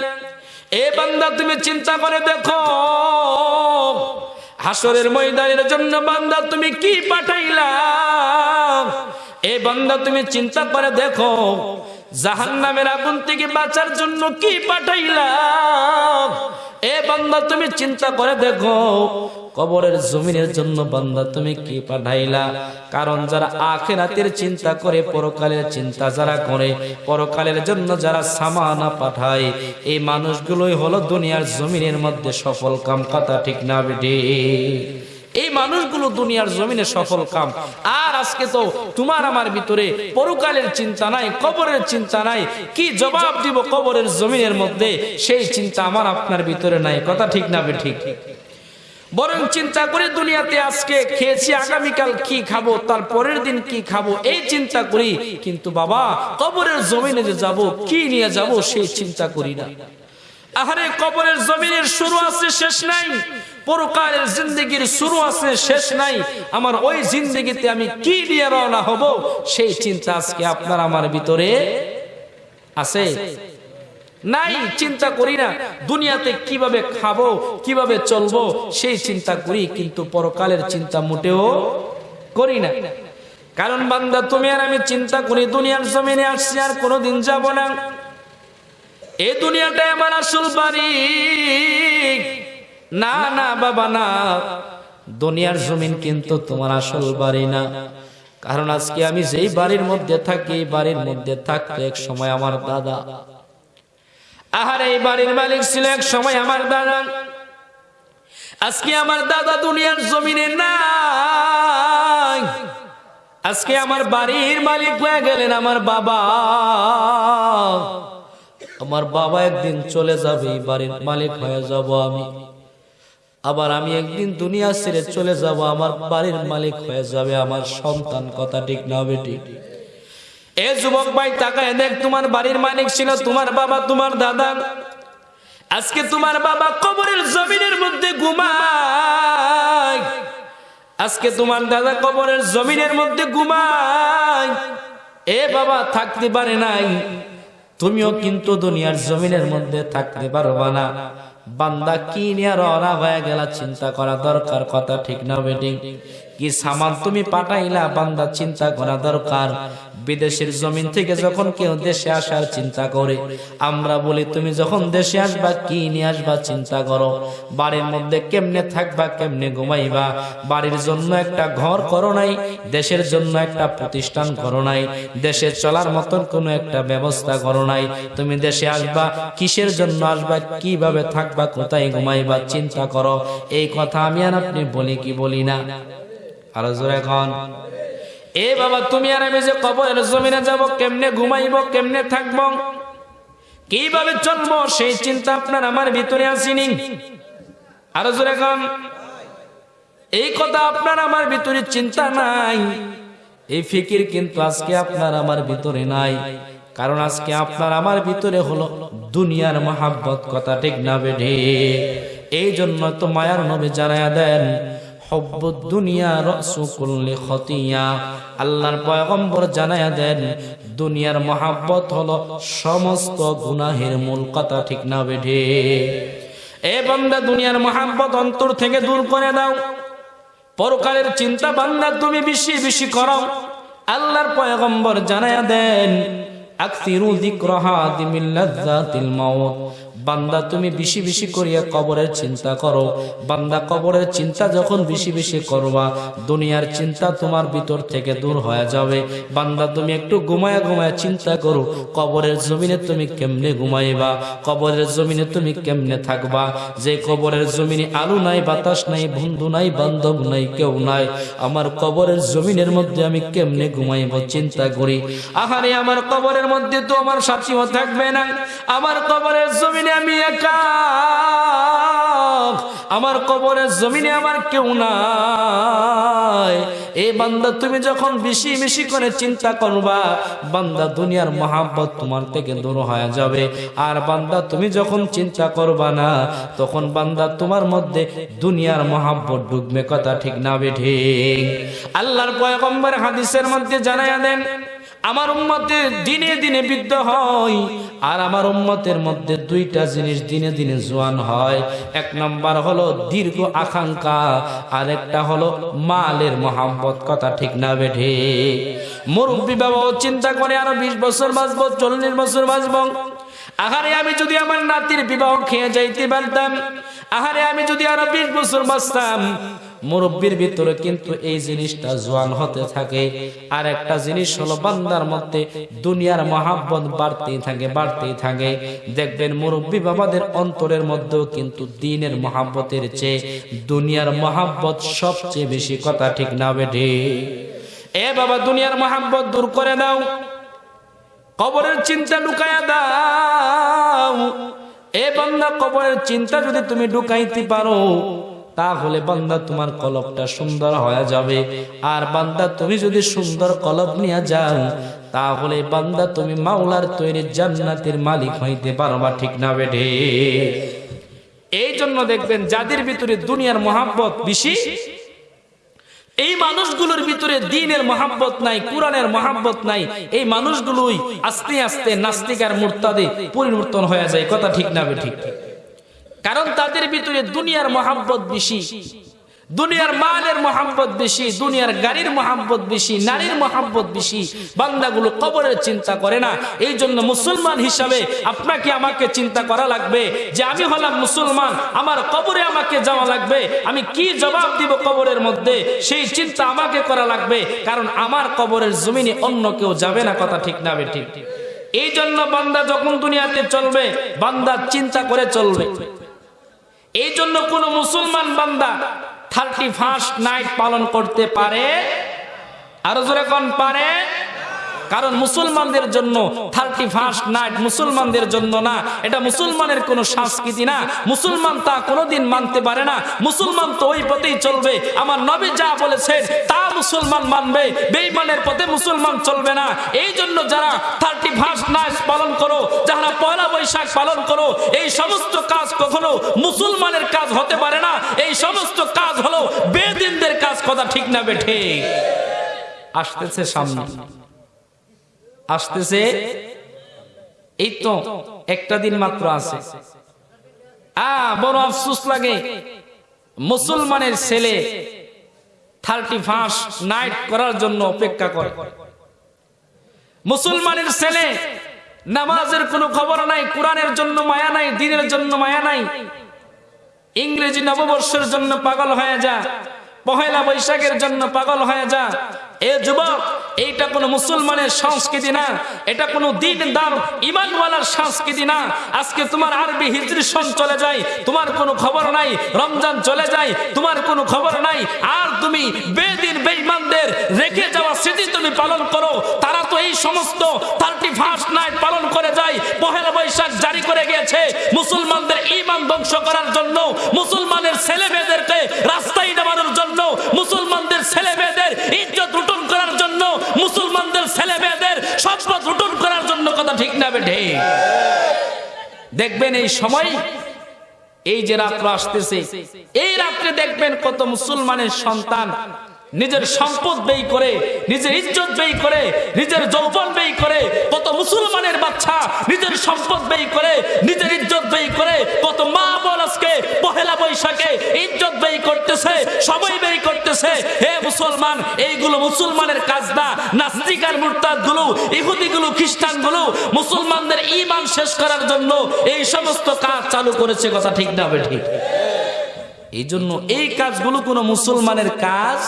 এ বান্দা তুমি চিন্তা করে দেখো হাসরের ময়দানের জন্য বান্দা তুমি কি পাঠাইলা? এ বান্দা তুমি চিন্তা করে দেখো জাহান নামের আগুন থেকে বাঁচার জন্য কি পাঠাইলা? এ বান্দা তুমি চিন্তা করে দেখো কবরের জমিনের জন্য বান্দা তুমি কি পাঠাইলা? কারণ যারা আখেরাতের চিন্তা করে, পরকালের চিন্তা যারা করে, পরকালের জন্য যারা সামানা পাঠায়, এই মানুষগুলোই হলো দুনিয়ার জমিনের মধ্যে সফল কাম কথা ঠিক না বেটে এই মানুষগুলো দুনিয়ার জমিনে সফল কাম। আর আজকে তো তোমার আমার ভিতরে পরকালের চিন্তা নাই, কবরের চিন্তা নাই। কি জবাব দিব কবরের জমিনের মধ্যে? সেই চিন্তা আমার আপনার ভিতরে নাই, কথা ঠিক না বে ঠিক বরং চিন্তা করে দুনিয়াতে আজকে খেয়েছি, আগামীকাল কি খাব, তার পরের দিন কি খাব, এই চিন্তা করি। কিন্তু বাবা, কবরের জমিনে যে যাব, কি নিয়ে যাব, সেই চিন্তা করি না। আহারে, কবরের জমিনের শুরু আছে, শেষ নাই। পরকালের জিন্দগির শুরু আছে, শেষ নাই। আমার ওই জিন্দগিতে আমি কি নিয়ে রওনা হব, সেই চিন্তা আজকে আপনার আমার ভিতরে আছে। নাই, চিন্তা করি না। দুনিয়াতে কীভাবে খাব, কীভাবে চলবো, সেই চিন্তা করি, কিন্তু পরকালের চিন্তা মোটেও করি না। কারণ বান্দা, তুমি আর আমি চিন্তা করি, দুনিয়ার জমিনে আসছি আর কোনোদিন যাব না। এই দুনিয়াটাই আমার আসল বাড়ি। না না, বাবা, না। দুনিয়ার জমিন কিন্তু তোমার আসল বাড়ি না। কারণ আজকে আমি যেই বাড়ির মধ্যে থাকি, বাড়ির মধ্যে থাকতো এক সময় আমার দাদা আহার, এই বাড়ির মালিক ছিল এক সময় আমার দাদা। আজকে আমার দাদা দুনিয়ার জমিনে নাই। আজকে আমার বাড়ির মালিক হয়ে গেলেন আমার বাবা। আমার বাবা একদিন চলে যাবে বাড়ির মালিক হয়ে যাব আমি। আবার আমি একদিন দুনিয়া ছেড়ে চলে যাব, আমার বাড়ির মালিক হয়ে যাবে, আমার সন্তান, কথা ঠিক না বেটি এ যুবক ভাই তাকায় দেখ তোমার বাড়ির মালিক ছিল, তোমার বাবা, তোমার দাদা। আজকে তোমার বাবা কবরের জমিনের মধ্যে ঘুমায়। আজকে তোমার দাদা কবরের জমিনের মধ্যে ঘুমায়। এ বাবা থাকতে পারে নাই। তুমিও কিন্তু দুনিয়ার জমিনের মধ্যে থাকতে পারবা না। বান্দা কি নিয়ে রওনা হয়ে গেলা চিন্তা করা দরকার, কথা ঠিক না বেটি। কি সামান তুমি পাঠাইলা, বান্দা চিন্তা করা দরকার। বিদেশের জমিন থেকে যখন কেউ দেশে আসার চিন্তা করে, আমরা বলি, তুমি যখন দেশে আসবা, কি নিয়ে আসবা চিন্তা করো? বাড়ির মধ্যে কেমনে থাকবা, কেমনে ঘুমাইবা? বাড়ির জন্য একটা ঘর করো নাই, দেশের জন্য একটা প্রতিষ্ঠান করো নাই, দেশে চলার মতন কোনো একটা ব্যবস্থা করো নাই। তুমি দেশে আসবা, কিসের জন্য আসবা, কীভাবে থাকবা, কোথায় ঘুমাইবা, চিন্তা করো। এই কথা আমি আর আপনি বলি কি বলি না। আরও জোরে এখন এ বাবা, তুমি আর আমি যে কবরের জমিনে যাব, কেমনে ঘুমাইব, কেমনে থাকব? কীভাবে চলবো? সেই চিন্তা আপনার আমার ভিতরে আসেনি। আরও জোরে এখন এই কথা আপনার আমার ভিতরে চিন্তা নাই। এই ফিকির কিন্তু আজকে আপনার আমার ভিতরে নাই। কারণ আজকে আপনার আমার ভিতরে হলো দুনিয়ার মহাব্বত, কথা ঠিক না বেঢে এই জন্য তো মায়ার নবী জানায়া দেন হব্বুদ দুনিয়া রসুকুল্লি খতিয়া আল্লাহর পয়গম্বর জানায়া দেন, দুনিয়ার মহাব্বত হলো সমস্ত গুনাহের মূল কথা ঠিক না বেঢে এ বান্দা, দুনিয়ার মহাব্বত অন্তর থেকে দূর করে দাও। পরকালের চিন্তা বান্দা, তুমি বেশি বেশি করো। আল্লাহর পয়গম্বর জানায়া দেন আকসিরু যিকরাহা দিমিল লাজ্জাতিল মাউত। বান্দা, তুমি বেশি বেশি করিয়া কবরের চিন্তা করো। বান্দা, কবরের চিন্তা যখন বেশি বেশি করবা, দুনিয়ার চিন্তা তোমার ভিতর থেকে দূর হয়ে যাবে। বান্দা, তুমি একটু ঘুমায়া ঘুমায়া চিন্তা করো, কবরের জমিনে তুমি কেমনে ঘুমাইবা? কবরের জমিনে তুমি কেমনে থাকবা? যে কবরের জমিনে আলু নাই, বাতাস নাই, বন্ধু নাই, বান্ধব নাই, কেউ নাই, আমার কবরের জমিনের মধ্যে আমি কেমনে ঘুমাইব চিন্তা করি। আহারে, আমার কবরের মধ্যে তো আমার সাথীও থাকবে না। আমার কবরের জমিনে আমি একা। আমার কবরের জমিনে আমার কেউ নাই। এই বান্দা, তুমি যখন বেশি বেশি করে চিন্তা করবা, বান্দা, দুনিয়ার মহাব্বত তোমার থেকে দূর হয়ে যাবে। আর বান্দা, তুমি যখন চিন্তা করবা না, তখন বান্দা, তোমার মধ্যে দুনিয়ার মহাব্বত ঢুকবে কথা ঠিক না বেঠে আল্লাহর পয়গম্বর হাদিসের মধ্যে জানায়া দেন আমার উম্মতের দিনে দিনে বৃদ্ধ হয়, আর আমার উম্মতের মধ্যে দুইটা জিনিস দিনে দিনে জোয়ান হয়। এক নম্বর হলো দীর্ঘ আকাঙ্ক্ষা, আর একটা হলো মালের মহাব্বত, কথা ঠিক না বেঠে। মুরব্বী বাবা চিন্তা করে, আরও বিশ বছর বাঁচবো, চল্লিশ বছর বাঁচবো। আহারে আমি যদি আমার নাতির বিবাহ খেয়ে যাইতে পারতাম, আহারে আমি যদি আরও বিশ বছর বাঁচতাম মুরব্বীর ভিতরে কিন্তু এই জিনিসটা জোয়ান হতে থাকে। আর একটা জিনিস হলো, বান্দার মধ্যে দুনিয়ার মহাব্বত বাড়তেই থাকে বাড়তেই থাকে। দেখবেন মুরব্বী বাবাদের অন্তরের মধ্যেও কিন্তু দিনের মহাব্বতের চেয়ে দুনিয়ার মহাব্বত সবচেয়ে বেশি কথা ঠিক না বেঠে এ বাবা, দুনিয়ার মহাব্বত দূর করে দাও। কবরের চিন্তা ঢুকাইয়া দাও। এ বান্দা, কবরের চিন্তা যদি তুমি ঢুকাইতে পারো তাহলে বান্দা তোমার কলবটা সুন্দর হয়ে যাবে। আর বান্দা তুমি যদি সুন্দর কলব নিয়ে যাও, তাহলে বান্দা তুমি মাওলার তৈরি জান্নাতের মালিক হইতে পারবা, ঠিক না বেঠে? এই জন্য দেখবেন যাদের ভিতরে দুনিয়ার মহাব্বত বেশি, এই মানুষগুলোর ভিতরে দিনের মহাব্বত নাই, কোরআনের মহাব্বত নাই, এই মানুষগুলোই আস্তে আস্তে নাস্তিক আর মুরতাদে পরিবর্তন হয়ে যায়, কথা ঠিক না ঠিক কারণ তাদের ভিতরে দুনিয়ার মহাব্বত বেশি। দুনিয়ার মালের মহাব্বত বেশি, দুনিয়ার গাড়ির মহাব্বত বেশি, নারীর মহাব্বত বেশি। বান্দাগুলো কবরের চিন্তা করে না। এই জন্য মুসলমান হিসাবে আপনাকে আমাকে চিন্তা করা লাগবে যে আমি হলাম মুসলমান, আমার কবরে আমাকে যাওয়া লাগবে, আমি কি জবাব দিব কবরের মধ্যে? সেই চিন্তা আমাকে করা লাগবে, কারণ আমার কবরের জমিনে অন্য কেউ যাবে না, কথা ঠিক না ঠিক এই জন্য বান্দা যখন দুনিয়াতে চলবে, বান্দা চিন্তা করে চলবে। এই জন্য কোন মুসলমান বান্দা থার্টি ফার্স্ট নাইট পালন করতে পারে, আরও জোরে কোন পারে? কারণ মুসলমানদের জন্য থার্টি ফার্স্ট নাইট মুসলমানদের জন্য না। এটা মুসলমানের কোনো সংস্কৃতি না। মুসলমান তা কোনোদিন মানতে পারে না। মুসলমান তো ওই পথেই চলবে। আমার নবী যা বলেছেন, তা মুসলমান মানবে। বেইমানের পথে মুসলমান চলবে না। এই জন্য যারা থার্টি ফার্স্ট নাইট পালন করো, যারা পয়লা বৈশাখ পালন করো, এই সমস্ত কাজ কখনো মুসলমানের কাজ হতে পারে না। এই সমস্ত কাজ হলো বেদিনদের কাজ, কথা ঠিক না বেঠে আসতেছে সামনে। আসতেছে, এই তো একটা দিন মাত্র আছে। আ, বড় আফসুস লাগে, মুসলমানের ছেলে থার্টি ফার্স্ট নাইট করার জন্য অপেক্ষা করে। মুসলমানের ছেলে নামাজের কোনো খবর নাই, কোরআনের জন্য মায়া নাই, দিনের জন্য মায়া নাই। ইংরেজি নববর্ষের জন্য পাগল হয়ে যা, পহেলা বৈশাখের জন্য পাগল হয়ে যা এ যুবক, এইটা কোনো মুসলমানের সংস্কৃতি না, এটা কোনো দিন দার ইমানওয়ালার সংস্কৃতি না। আজকে তোমার আরবি হিজরি সন চলে যায়, তোমার কোনো খবর নাই, রমজান চলে যায়, তোমার কোনো খবর নাই। আর তুমি বেদিন বেঈমানদের রেখে যাওয়া স্মৃতি তুমি পালন করো, তারা তো এই সমস্ত থার্টি ফার্স্ট নাইট পালন করে যায়, পহেলা বৈশাখ জারি করে গিয়েছে। মুসলমানদের ইমান ধ্বংস করার জন্য, মুসলমানের ছেলে মেয়েদেরকে রাস্তায় নামানোর জন্য, মুসলমানদের ছেলে মেয়েদের ইজ্জত লুটন করার জন্য মুসলমানদের ছেলে মেয়েদের লুটন করার জন্য কথা ঠিক না বেঠে। দেখবেন এই সময়, এই যে রাত্র আসতেছে, এই রাত্রে দেখবেন কত মুসলমানের সন্তান নিজের সম্পদ ব্যয় করে, নিজের ইজ্জত ব্যয় করে, নিজের যৌবন ব্যয় করে, কত মুসলমানের বাচ্চা নিজের সম্পদ ব্যয় করে, নিজের ইজ্জত ব্যয় করে, কত মা আজকে পহেলা বৈশাখে ইজ্জত ব্যয় করতেছে, সময় ব্যয় করতেছে। হে মুসলমান, এইগুলো মুসলমানের কাজ না নাস্তিক আর মুরতাদগুলো ইহুদি গুলো খ্রিস্টানগুলো মুসলমানদের ইমান শেষ করার জন্য এই সমস্ত কাজ চালু করেছে কথা ঠিক না ঠিক? এই জন্য এই কাজগুলো কোনো মুসলমানের কাজ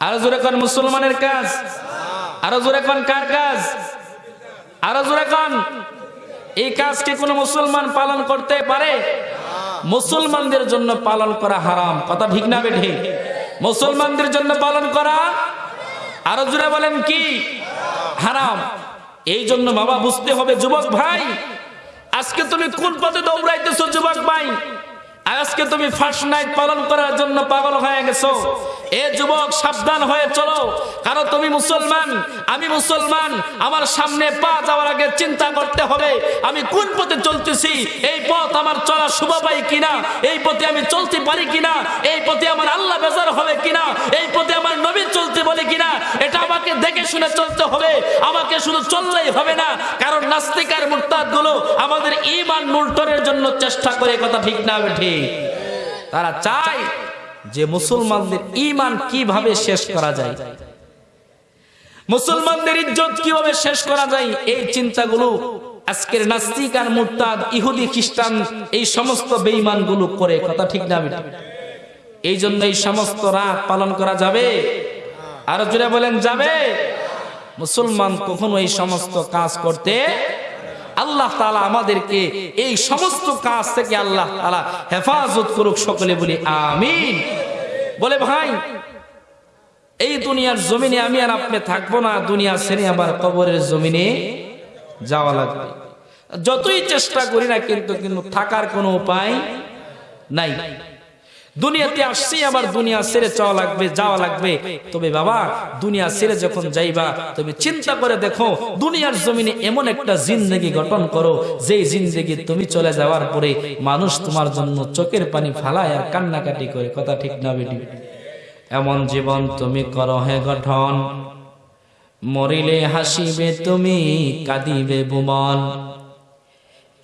আরও জোরে কন মুসলমানের কাজ। আরও জোরে কন কার কাজ? আরও জোরে কন। এই কাজ কি কোনো মুসলমান পালন করতে পারে? মুসলমানদের জন্য পালন করা হারাম। কথা ঠিক না বেঠে? মুসলমানদের জন্য পালন করা আরও জোরে বলেন কি? হারাম। এই জন্য বাবা বুঝতে হবে, যুবক ভাই, আজকে তুমি কোন পথে দৌড়াইতেছো, যুবক ভাই? আজকে তুমি ফার্স্ট নাইট পালন করার জন্য পাগল হয়ে গেছো। এ যুবক, সাবধান হয়ে চলো। কারণ তুমি মুসলমান, আমি মুসলমান, আমার সামনে পা যাওয়ার আগে চিন্তা করতে হবে, আমি কোন পথে চলতেছি, এই পথ আমার চলা শুভ পাই কিনা, এই পথে আমি চলতে পারি কিনা, এই পথে আমার আল্লাহ বেজার হবে কিনা, এই পথে আমার নবী চলতে বলে কিনা, এটা আমাকে দেখে শুনে চলতে হবে, আমাকে শুধু চললেই হবে না। কারণ নাস্তিক আর মুরতাদগুলো আমাদের ইমান মুল্টনের জন্য চেষ্টা করে, কথা ঠিক না ঠিক। তারা চায় যে মুসলমানদের ইমান কীভাবে শেষ করা যায়। মুসলমানদের ইজ্জত কীভাবে শেষ করা যায়, এই চিন্তাগুলো আজকের নাস্তিক আর মুরতাদ, ইহুদি, খ্রিস্টান এই সমস্ত বেঈমানগুলো করে, কথা ঠিক না বেঠিক? এই জন্য এই সমস্ত রাত পালন করা যাবে। আরও জুড়ে বলেন, যাবে। মুসলমান কখনো এই সমস্ত কাজ করতে আল্লাহ তালা আমাদেরকে এই সমস্ত কাজ থেকে আল্লাহ তালা হেফাজত করুক সকলে বলি আমিন। বলে ভাই, এই দুনিয়ার জমিনে আমি আর আপনি থাকব না দুনিয়া ছেড়ে আবার কবরের জমিনে যাওয়া লাগবে। যতই চেষ্টা করি না কিন্তু কিন্তু থাকার কোনো উপায় নাই। দুনিয়াতে আসছি আবার দুনিয়া ছেড়ে চাওয়া লাগবে, যাওয়া লাগবে। তবে বাবা, দুনিয়া ছেড়ে যখন যাইবা তুমি চিন্তা করে দেখো, দুনিয়ার জমিনে এমন একটা জিন্দগি গঠন করো যে জিন্দগি তুমি চলে যাওয়ার পরে মানুষ তোমার জন্য চোখের পানি ফালায় আর কান্নাকাটি করে। কথা ঠিক না, বেটি? এমন জীবন তুমি করো হে গঠন। মরিলে হাসিবে তুমি, কাঁদিবে বুমন।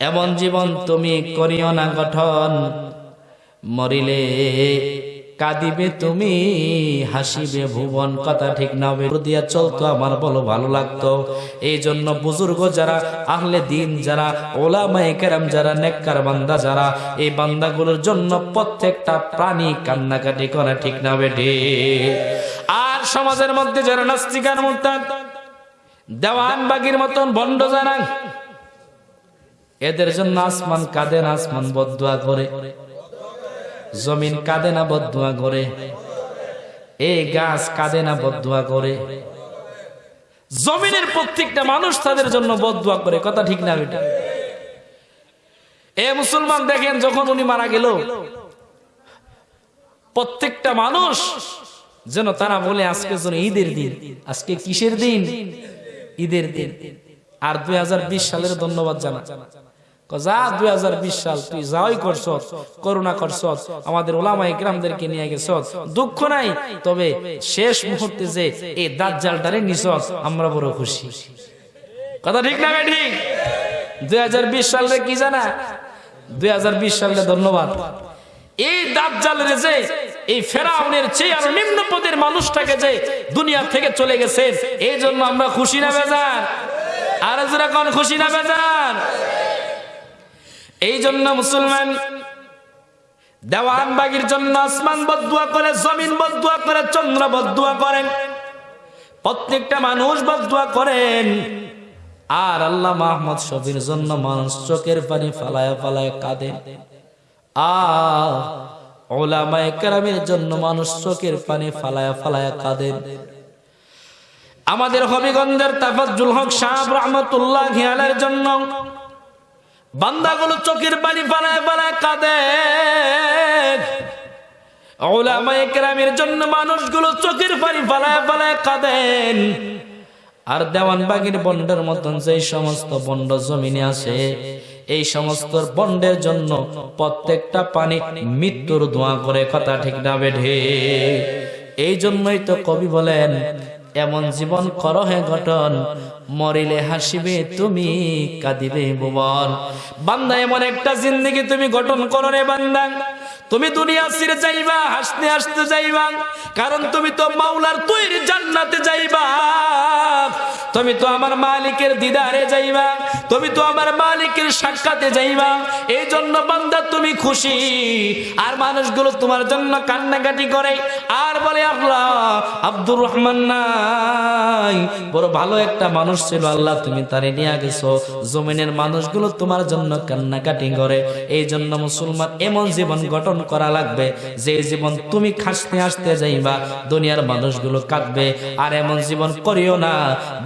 এমন জীবন তুমি করিও না গঠন। মরিলে কাঁদিবে তুমি, হাসিবে ভুবন, কথা ঠিক না দিয়া চলতো আমার, বলো ভালো লাগতো। এই জন্য বুজুর্গ যারা, আহলে দিন যারা, ওলামায়ে কেরাম যারা, নেককার বান্দা যারা, এই বান্দাগুলোর জন্য প্রত্যেকটা প্রাণী কান্নাকাটি করে ঠিক না বেঠে আর সমাজের মধ্যে যারা নাস্তিকার মুরতাদ, দেওয়ান বাগির মতন বন্ড যারা, এদের জন্য আসমান কাঁদে না আসমান বদুয়া করে। জমিন কাঁদে না বদুয়া করে এই গাছ কাঁদে না বদুয়া করে জমিনের প্রত্যেকটা মানুষ তাদের জন্য বদুয়া করে, কথা ঠিক না এটা এ মুসলমান দেখেন, যখন উনি মারা গেল, প্রত্যেকটা মানুষ যেন তারা বলে, আজকে যেন ঈদের দিন। আজকে কিসের দিন? ঈদের দিন। আর দুই হাজার বিশ সালের ধন্যবাদ জানা। যা দুই হাজার বিশ সাল তুই যাই করছ করোনা করছ আমাদের নিয়ে গেছ দুঃখ নাই, তবে শেষ মুহূর্তে যে এই আমরা খুশি। কথা ঠিক না ঠিক? দুই সালে কি জানা? দুই সালে ধন্যবাদ। এই এই ফেরাউনের চেয়ে আরও নিম্ন পদের মানুষটাকে যে দুনিয়া থেকে চলে গেছে, এই জন্য আমরা খুশি না বেজার? আর খুশি না বেজার? এই জন্য মুসলমান দেওয়ান বাগির জন্য আসমান বদুয়া করে, জমিন বদুয়া করে, চন্দ্র বদুয়া করেন। প্রত্যেকটা মানুষ বদুয়া করেন। আর আল্লাহ মাহমদ শফির জন্য মানুষ চোখের পানি ফালায় ফালায় কাঁদে। কেরামের জন্য মানুষ চোখের পানি ফালায় ফালায় কাঁদেন আমাদের হবিগঞ্জের তাফাজ্জুল হক সাহেব রহমতুল্লাহ ঘিয়ালের জন্য বান্দাগুলো চোখের পানি ফালায় ফালায় কাঁদে। জন্য মানুষগুলো কাঁদেন। আর দেওয়ানবাগির বন্ডের মতন সমস্ত বন্ড জমিনে আছে, এই সমস্ত বন্ডের জন্য প্রত্যেকটা পানি মৃত্যুর দোয়া করে, কথা ঠিক না বেঢে এই জন্যই তো কবি বলেন, এমন জীবন করো হে গঠন মরিলে হাসিবে তুমি, কাঁদিবে ভুবন বান্দা, এমন একটা জিন্দগি তুমি গঠন করো রে বান্দা। তুমি দুনিয়া ছিঁড়ে যাইবা, হাসতে হাসতে যাইবা। কারণ তুমি তো মাওলার তৈরি জান্নাতে যাইবা। তুমি তো আমার মালিকের দিদারে যাইবা। তুমি তো আমার মালিকের সাক্ষাতে যাইবা। এই জন্য বান্দা, তুমি খুশি। আর মানুষগুলো তোমার জন্য কান্নাকাটি করে। আর বলে, আল্লাহ, আব্দুর রহমান নাই। বড় ভালো একটা মানুষ ছিল আল্লাহ, তুমি তারে নিয়ে গেছো। জমিনের মানুষগুলো তোমার জন্য কান্নাকাটি করে। এই জন্য মুসলমান এমন জীবন গঠন করা লাগবে, যে জীবন তুমি খাসতে আসতে যাইবা, দুনিয়ার মানুষগুলো কাঁদবে। আর এমন জীবন করিও না।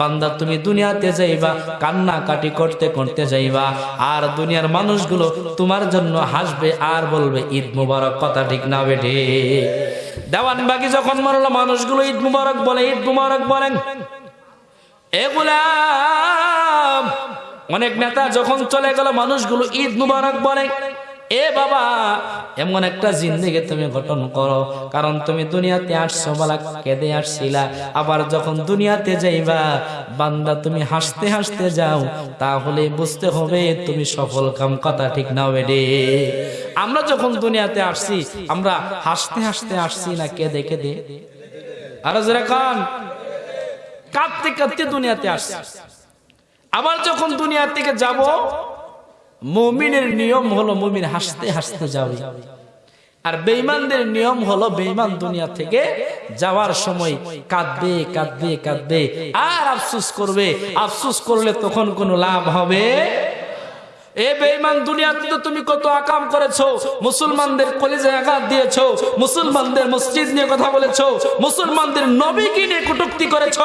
বান্দা, তুমি দুনিয়াতে যাইবা কান্না কাটি করতে করতে যাইবা। আর দুনিয়ার মানুষগুলো তোমার জন্য হাসবে আর বলবে, ঈদ মুবারক। কথা ঠিক না বেটে দেওয়ান বাকি যখন মরলো, মানুষগুলো ঈদ মুবারক বলে, ঈদ মুবারক বলেন। অনেক নেতা যখন চলে গেল, মানুষগুলো ঈদ মুবারক বলে, এ বাবা, এমন একটা জিন্দেগি তুমি গঠন করো, কারণ তুমি দুনিয়াতে আসছো বলা কেঁদে আসছিলা। আবার যখন দুনিয়াতে যাইবা, বান্দা তুমি হাসতে হাসতে যাও, তাহলে বুঝতে হবে তুমি সফল কাম কথা ঠিক না বেডে। আমরা যখন দুনিয়াতে আসছি, আমরা হাসতে হাসতে আসছি না কেঁদে কেঁদে। আরও যারা কান। কাঁদতে কাঁদতে দুনিয়াতে আস আবার যখন দুনিয়া থেকে যাব, মমিনের নিয়ম হলো মমিন হাসতে হাসতে যাবে। আর বেইমানদের নিয়ম হলো বেইমান দুনিয়া থেকে যাওয়ার সময় কাঁদবে কাঁদবে কাঁদবে। আর আফসুস করবে, আফসুস করলে তখন কোনো লাভ হবে এ বেঈমান দুনিয়াতে তুমি কত আকাম করেছ? মুসলমানদের কলেজে আঘাত দিয়েছ, মুসলমানদের মসজিদ নিয়ে কথা বলেছ, মুসলমানদের নবীকে নিয়ে কটুক্তি করেছ।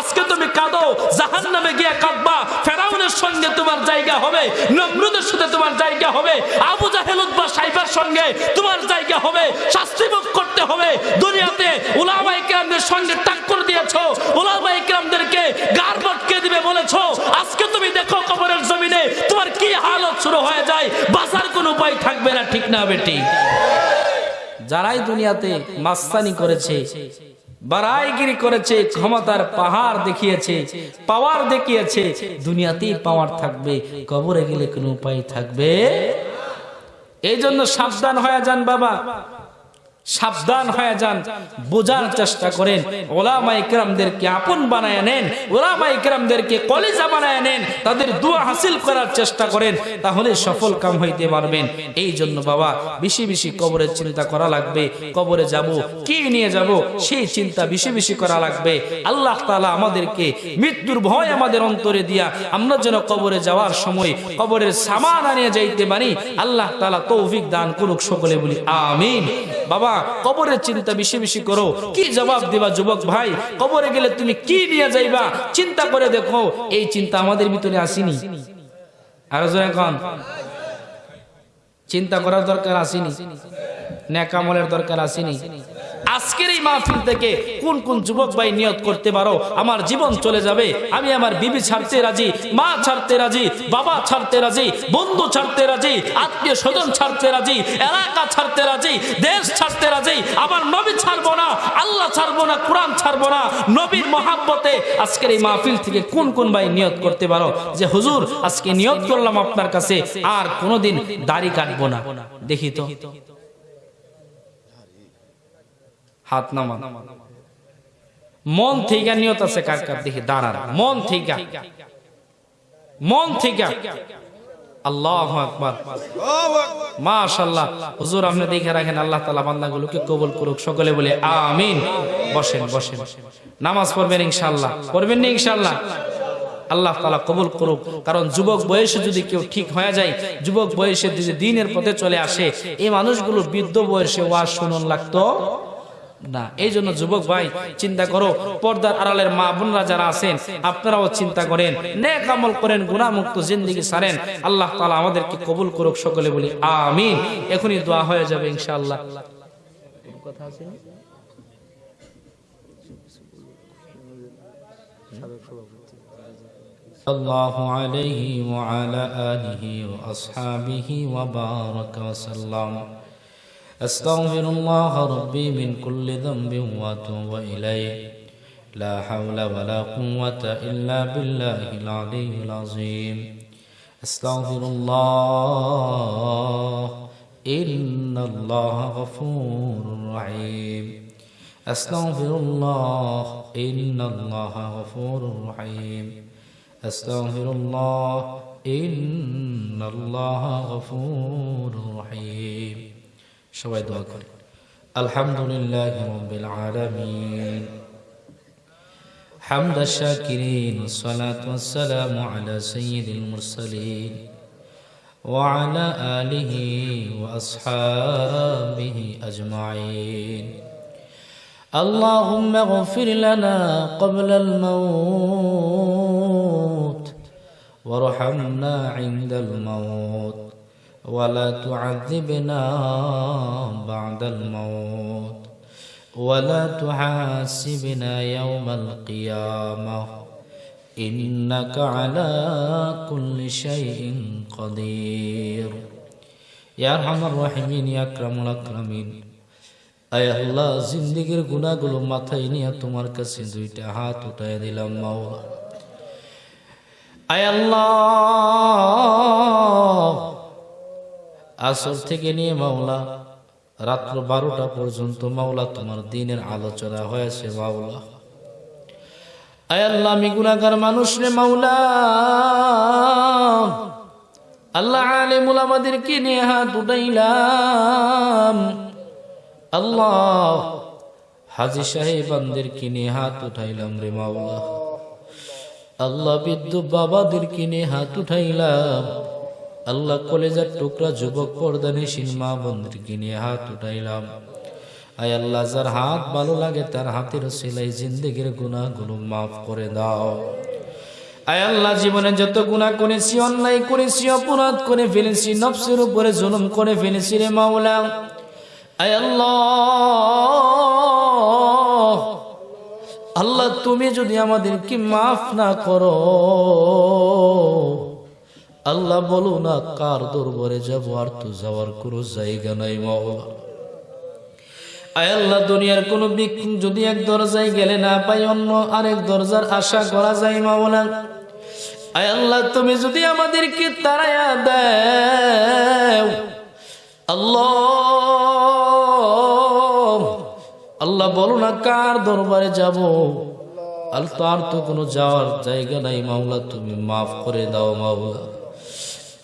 আজকে তুমি কাঁদো, জাহান্নামে গিয়ে কাঁদবা, ফেরাউনের সঙ্গে তোমার জায়গা হবে, নমরুদের সাথে তোমার জায়গা হবে, আবু জাহেল উদ্বা সাইফার সঙ্গে তোমার জায়গা হবে, শাস্তি করতে হবে। দুনিয়াতে উলামায়ে কেরামদের সঙ্গে টাক্কর দিয়েছ, উলামায়ে কেরামদেরকে গার বটকে দিবে বলেছ। আজকে তুমি দেখো কবরের জমিনে তোমার কি হালত শুরু হয়ে যায়, বাঁচার কোনো উপায় থাকবে না, ঠিক না বেটি। যারাই দুনিয়াতে মাস্তানি করেছে বারাইগিরি করেছে, ক্ষমতার পাহাড় দেখিয়েছে, পাওয়ার দেখিয়েছে, দুনিয়াতেই পাওয়ার থাকবে, কবরে গেলে কোনো উপায় থাকবে? এই জন্য সাবধান হয়ে যান বাবা। সাবধান হয়ে যান, বোঝার চেষ্টা করেন। ওলামা ইকরামদেরকে আপন বানায় নেন ওলামা ইকরামদেরকে কলেজা বানায় নেন, তাদের দোয়া হাসিল করার চেষ্টা করেন, তাহলে সফল কাম হইতে পারবেন। এই জন্য বাবা, বেশি বেশি কবরের চিন্তা করা লাগবে। কবরে যাব, কি নিয়ে যাব, সেই চিন্তা বেশি বেশি করা লাগবে। আল্লাহ তালা আমাদেরকে মৃত্যুর ভয় আমাদের অন্তরে দিয়া, আমরা যেন কবরে যাওয়ার সময় কবরের সামান আনিয়ে যাইতে পারি। আল্লাহ তাআলা তৌফিক দান করুক সকলে বলি, আমিন। বাবা, কবরের চিন্তা বেশি বেশি করো। কি জবাব দিবা যুবক ভাই? কবরে গেলে তুমি কি নিয়ে যাইবা? চিন্তা করে দেখো, এই চিন্তা আমাদের ভিতরে আসেনি। আরও এখন চিন্তা করার দরকার আসেনি। ন্যাকামলের দরকার আসেনি। আজকের এই মাহফিল থেকে কোন কোন যুবক ভাই নিয়ত করতে পারো, আমার জীবন চলে যাবে। আমি আমার বিবি ছাড়তে রাজি, মা ছাড়তে রাজি, বাবা ছাড়তে রাজি, বন্ধু ছাড়তে রাজি, আত্মীয় স্বজন ছাড়তে রাজি, এলাকা ছাড়তে রাজি, দেশ ছাড়তে রাজি আবার নবী ছাড়বো না, আল্লাহ ছাড়বো না, কোরআন ছাড়বো না। নবীর মহাব্বতে আজকের এই মাহফিল থেকে কোন কোন ভাই নিয়ত করতে পারো? যে, হুজুর, আজকে নিয়ত করলাম আপনার কাছে, আর কোনোদিন দাড়ি কাটবো না। দেখি তো। হাত নামা মন থেকে নিয়ত আছে কার কার দেখি দাঁড়ান। মন থেকে। মন থেকে। আল্লাহ কবুল করুক। নামাজ আল্লাহ কবুল করুক। কারণ যুবক বয়সে যদি কেউ ঠিক হয়ে যায়, যুবক বয়সে যদি দিনের পথে চলে আসে, এই মানুষগুলো বৃদ্ধ বয়সে ওয়াজ শুনুন লাগতো? না এই জন্য যুবক ভাই চিন্তা করো পর্দার আড়ালের মা বোনরা যারা আছেন আপনারাও চিন্তা করেন নেক আমল করেন গুণামুক্ত জিন্দিগি সারেন আল্লাহ তালা আমাদেরকে কবুল করুক সকলে বলি আমিন এখনই দোয়া হয়ে যাবে ইনশাআল্লাহ কথা আছে الله عليه وعلى آله وأصحابه وبارك وسلم أستغفر الله ربي من كل ذنب وأتوب إليه. لا حول ولا قوة إلا بالله العلي العظيم. أستغفر الله. إن الله غفور رحيم. أستغفر الله. إن الله غفور رحيم. أستغفر الله. إن الله غفور رحيم. সবাই দোয়া করে আলহামদুলিল্লাহ রব্বিল আলামিন حمد الشاكرين والصلاة والسلام على سيد المرسلين وعلى آله وأصحابه أجمعين اللهم اغفر لنا قبل الموت وارحمنا عند الموت ولا تعذبنا بعد الموت ولا تحاسبنا يوم القيامة إنك على كل شيء قدير يا أرحم الراحمين يا أكرم الأكرمين আয় আল্লাহ জিন্দিগির গুণাগুলো মাথায় নিয়ে তোমার কাছে দুইটা হাত উঠায় দিলাম মাওলা আয় আল্লাহ আসর থেকে নিয়ে মাওলা, রাত্র বারোটা পর্যন্ত মাওলা তোমার দিনের আলোচনা হয়েছে মাওলা। আল্লাহ, আমি মানুষ রে মাওলা। আল্লাহ নিয়ে হাত উঠাইলাম। আল্লাহ হাজি হাত উঠাইলাম রে মাওলা। আল্লাহ বিদ্যুৎ বাবাদেরকে নিয়ে হাত উঠাইলাম। আল্লাহ কলেজার টুকরা যুবক পর্দানিসীন মা বোনদেরকে নিয়ে হাত উঠাইলাম। আয় আল্লাহ, যার হাত ভালো লাগে, তার হাতের সেলাই জিন্দগির গুণাগুলো মাফ করে দাও। আয় আল্লাহ, জীবনে যত গুণা করেছি, অন্যায় করেছি, অপরাধ করে ফেলেছি, নফসের উপরে জুলুম করে ফেলেছি রে মাওলা। আয় আল্লাহ আল্লাহ, তুমি যদি আমাদেরকে মাফ না করো আল্লাহ বলো না, কার দরবারে যাব আর তো যাওয়ার কোনো জায়গা নাই মাওলা আয় আল্লাহ, দুনিয়ার কোন ভিক্ষুক যদি এক দরজায় গেলে না পাই অন্য আরেক দরজার আশা করা যায় মাওলা আয় আল্লাহ, তুমি যদি আমাদেরকে তাড়াইয়া দেও। আল্লাহ আল্লাহ বলো না, কার দরবারে যাব? আর তার তো কোনো যাওয়ার জায়গা নাই মাওলা তুমি মাফ করে দাও মাওলা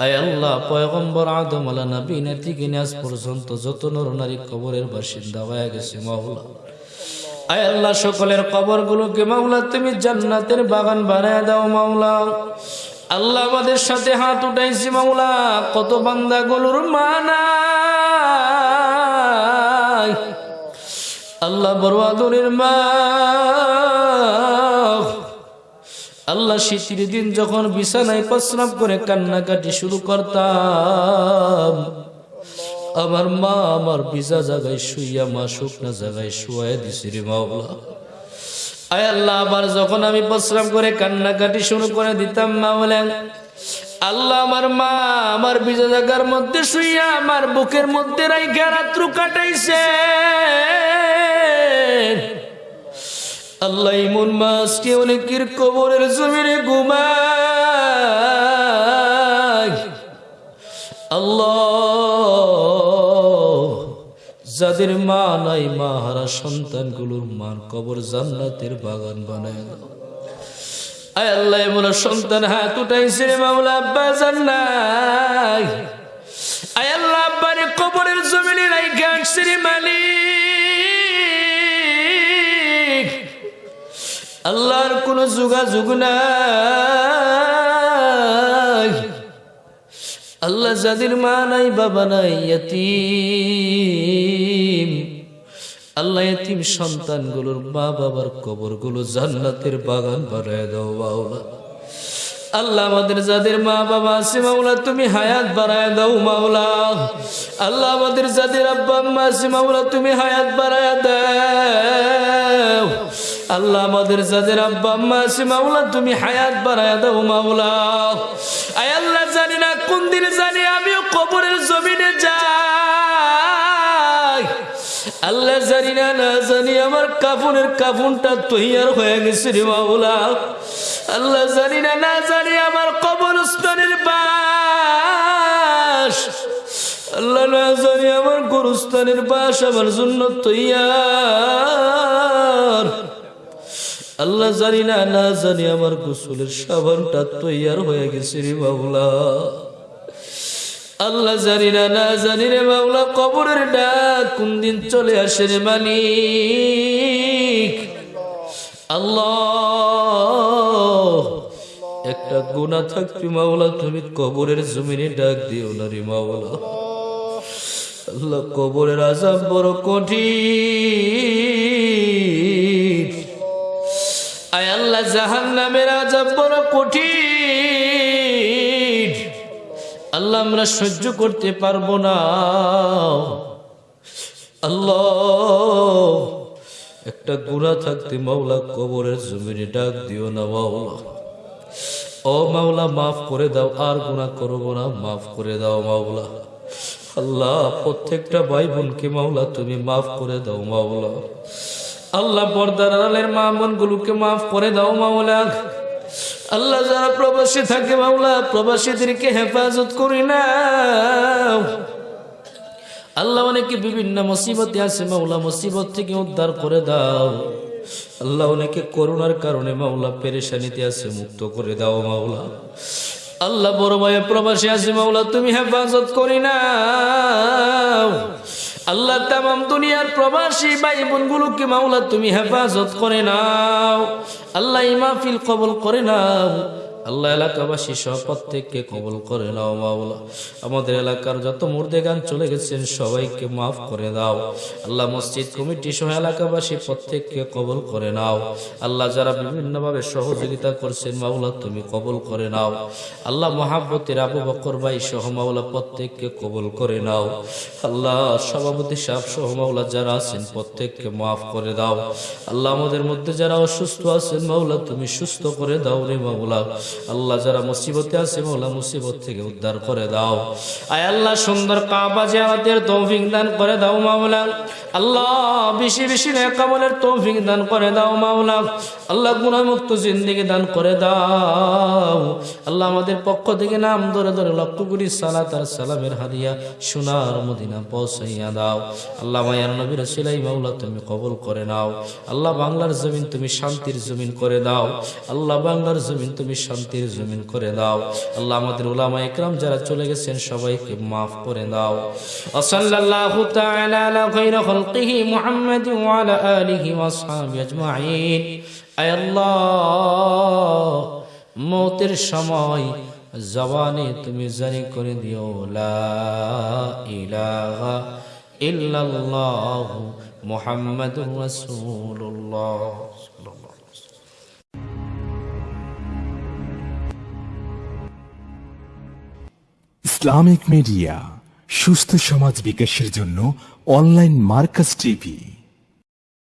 আয় আল্লাহ, পয়গম্বর আদম আলা নবী নিয়ে আজ পর্যন্ত যত নর নারী কবরের বাসিন্দা হয়ে গেছে মাওলা। আয় আল্লাহ, সকলের কবর গুলোকে মাওলা, তুমি জান্নাতের বাগান বানায় দাও মাওলা। আল্লাহ আমাদের সাথে হাত উঠাইছি মাওলা, কত বান্দা গুলোর মানাই আল্লাহ বড় আদরের মা। আল্লাহ শীতের দিন যখন বিছানায় প্রস্রাব করে কান্নাকাটি শুরু করতাম। আমার মা আমার ভিজা জায়গায় শুইয়া মা শুকনা জায়গায় শুয়াই দিছি মাওলা। আয় আল্লাহ, আবার যখন আমি প্রস্রাব করে কান্নাকাটি শুরু করে দিতাম মাওলা। আল্লাহ আমার মা আমার ভিজা জায়গার মধ্যে শুইয়া আমার বুকের মধ্যে রাইখা রাত্র কাটাইছে। আল্লাহ ইমন মাসকে অনেকের কবরের জমিনে ঘুমায়। আল্লাহ, যাদের মা নাই মা হারা সন্তানগুলোর মার কবর জান্নাতের বাগান বানায়। আয় আল্লাহ, এমন সন্তান হাত উঠাইছে রে মামলা আব্বা জান্নাই আয় আল্লাহ, আব্বারে কবরের জমিনে রাইখা আসছে রে মালিক। আল্লাহর কোন যোগাযোগ নাই। আল্লাহ যাদের মা নাই, বাবা নাই, ইয়তিম। আল্লাহ এতিম সন্তানগুলোর মা বাবার কবরগুলো জান্নাতের বাগান বানায় দাও, বাউলা। আল্লাহ আমাদের যাদের মা বাবা আছে, মাওলা, তুমি হায়াত বাড়ায় দাও, মাওলা। আল্লাহ আমাদের যাদের আব্বা আম্মা আছে, মাওলা, তুমি হায়াত বাড়ায় দাও। আল্লাহ আমাদের যাদের আব্বা আম্মা আছে, মাওলা, তুমি হায়াত বাড়ায় দাও, মাওলা। আয় আল্লাহ, জানি না কোন দিন জানি, আমিও কবরের জমিনে যাই। আল্লাহ জানি না না জানি, আমার কাফনের কাফনটা তৈয়ার হয়ে গেছে রে মাওলা। আল্লাহ জানি না না জানি, আমার কবরস্থানের বাস। আল্লাহ না জানি, আমার গরুস্থানের বাস আমার জন্য তৈয়ার। আল্লাহ জানি না না জানি, আমার গোসলের সাবানটা তৈয়ার হয়ে গেছে রে মাওলা। আল্লাহ জানি না না জানি রে মাওলা, কবরের ডাক কোন দিন চলে আসে রে মালিক? আল্লাহ, একটা গুণা থাকবি মাওলা, তুমি কবরের জমিনে ডাক দিও না রে মাওলা। আল্লাহ, কবরের আজাব বড় কঠিন। আয় আল্লাহ জাহান নামের আজাব বড় কঠিন। আল্লাহ, আমরা সহ্য করতে পারব না। আল্লাহ, একটা গুণা থাকতে মাওলা কবরের জমিনে ডাক দিও না মাওলা। ও মাওলা, মাফ করে দাও, আর গুণা করব না, মাফ করে দাও মাওলা। আল্লাহ, প্রত্যেকটা ভাই বোনকে মাওলা, তুমি মাফ করে দাও মাওলা। আল্লাহ, পর্দার আড়ালের মা বোনগুলোকে মাফ করে দাও মাওলা। আল্লাহ যারা প্রবাসী থাকে মাওলা, প্রবাসীদেরকে হেফাজত করি না। আল্লাহ অনেকে বিভিন্ন মুসিবতে আছে মাওলা, মুসিবত থেকে উদ্ধার করে দাও। আল্লাহ অনেকে করোনার কারণে মাওলা পেরেশানিতে আছে, মুক্ত করে দাও মাওলা। আল্লাহ বড় ভাই প্রবাসী আছে মাওলা, তুমি হেফাজত করি না। আল্লাহ তামাম দুনিয়ার প্রবাসী ভাই বোনগুলোকে মাওলা তুমি হেফাজত করে নাও। আল্লাহ ইমাফিল কবল করে নাও। আল্লাহ এলাকাবাসী সব প্রত্যেককে কবল করে নাও, মাওলা। আমাদের এলাকার যত মুর্দে গান চলে গেছেন সবাইকে মাফ করে দাও। আল্লাহ মসজিদ কমিটি সহ এলাকাবাসী প্রত্যেককে কবল করে নাও। আল্লাহ যারা বিভিন্নভাবে সহযোগিতা করছেন, মাওলা, তুমি কবল করে নাও। আল্লাহ মহাব্বতের আবু বকর ভাই সহ মাওলা প্রত্যেককে কবল করে নাও। আল্লাহ সভাপতি সাহেব সহ মাওলা যারা আছেন, প্রত্যেককে মাফ করে দাও। আল্লাহ আমাদের মধ্যে যারা অসুস্থ আছেন, মাওলা, তুমি সুস্থ করে দাও রে মাওলা। আল্লাহ যারা মুসিবতে আছে মাওলা মুসিবত থেকে উদ্ধার করে দাও। আয় আল্লাহ, সুন্দর কাবা জিয়ারতের তৌফিক দান করে দাও মাওলা আল্লাহ, বেশি বেশি নেকামলের তৌফিক দান করে দাও মাওলা আল্লাহ, গুণামুক্ত জিন্দিগি দান করে দাও। আল্লাহ, আমাদের পক্ষ থেকে নাম ধরে ধরে লক্ষ কোটি সালাত আর সালামের হাদিয়া সোনার মদিনা পৌঁছাইয়া দাও। আল্লাহ, মায়ার নবীর সিলাই মাওলা তুমি কবল করে নাও। আল্লাহ, বাংলার জমিন তুমি শান্তির জমিন করে দাও। আল্লাহ, বাংলার জমিন তুমি শান্তির জমিন করে দাও। আল্লাহ আমাদের উলামা ইকরাম যারা চলে গেছেন সবাইকে মাফ করে দাও। ওসল্লাল্লাহু তাআলা আলা খায়রি খালকিহি মুহাম্মাদ ওয়া আলা আলিহি ওয়া আসহাবিহি আজমাইন। আয় আল্লাহ, মৌতের সময় জবানে তুমি জারি করে দিও, লা ইলাহা ইল্লাল্লাহ মুহাম্মাদুর রাসূলুল্লাহ। ইসলামিক মিডিয়া সুস্থ সমাজ বিকাশের জন্য অনলাইন মার্কাস টিভি।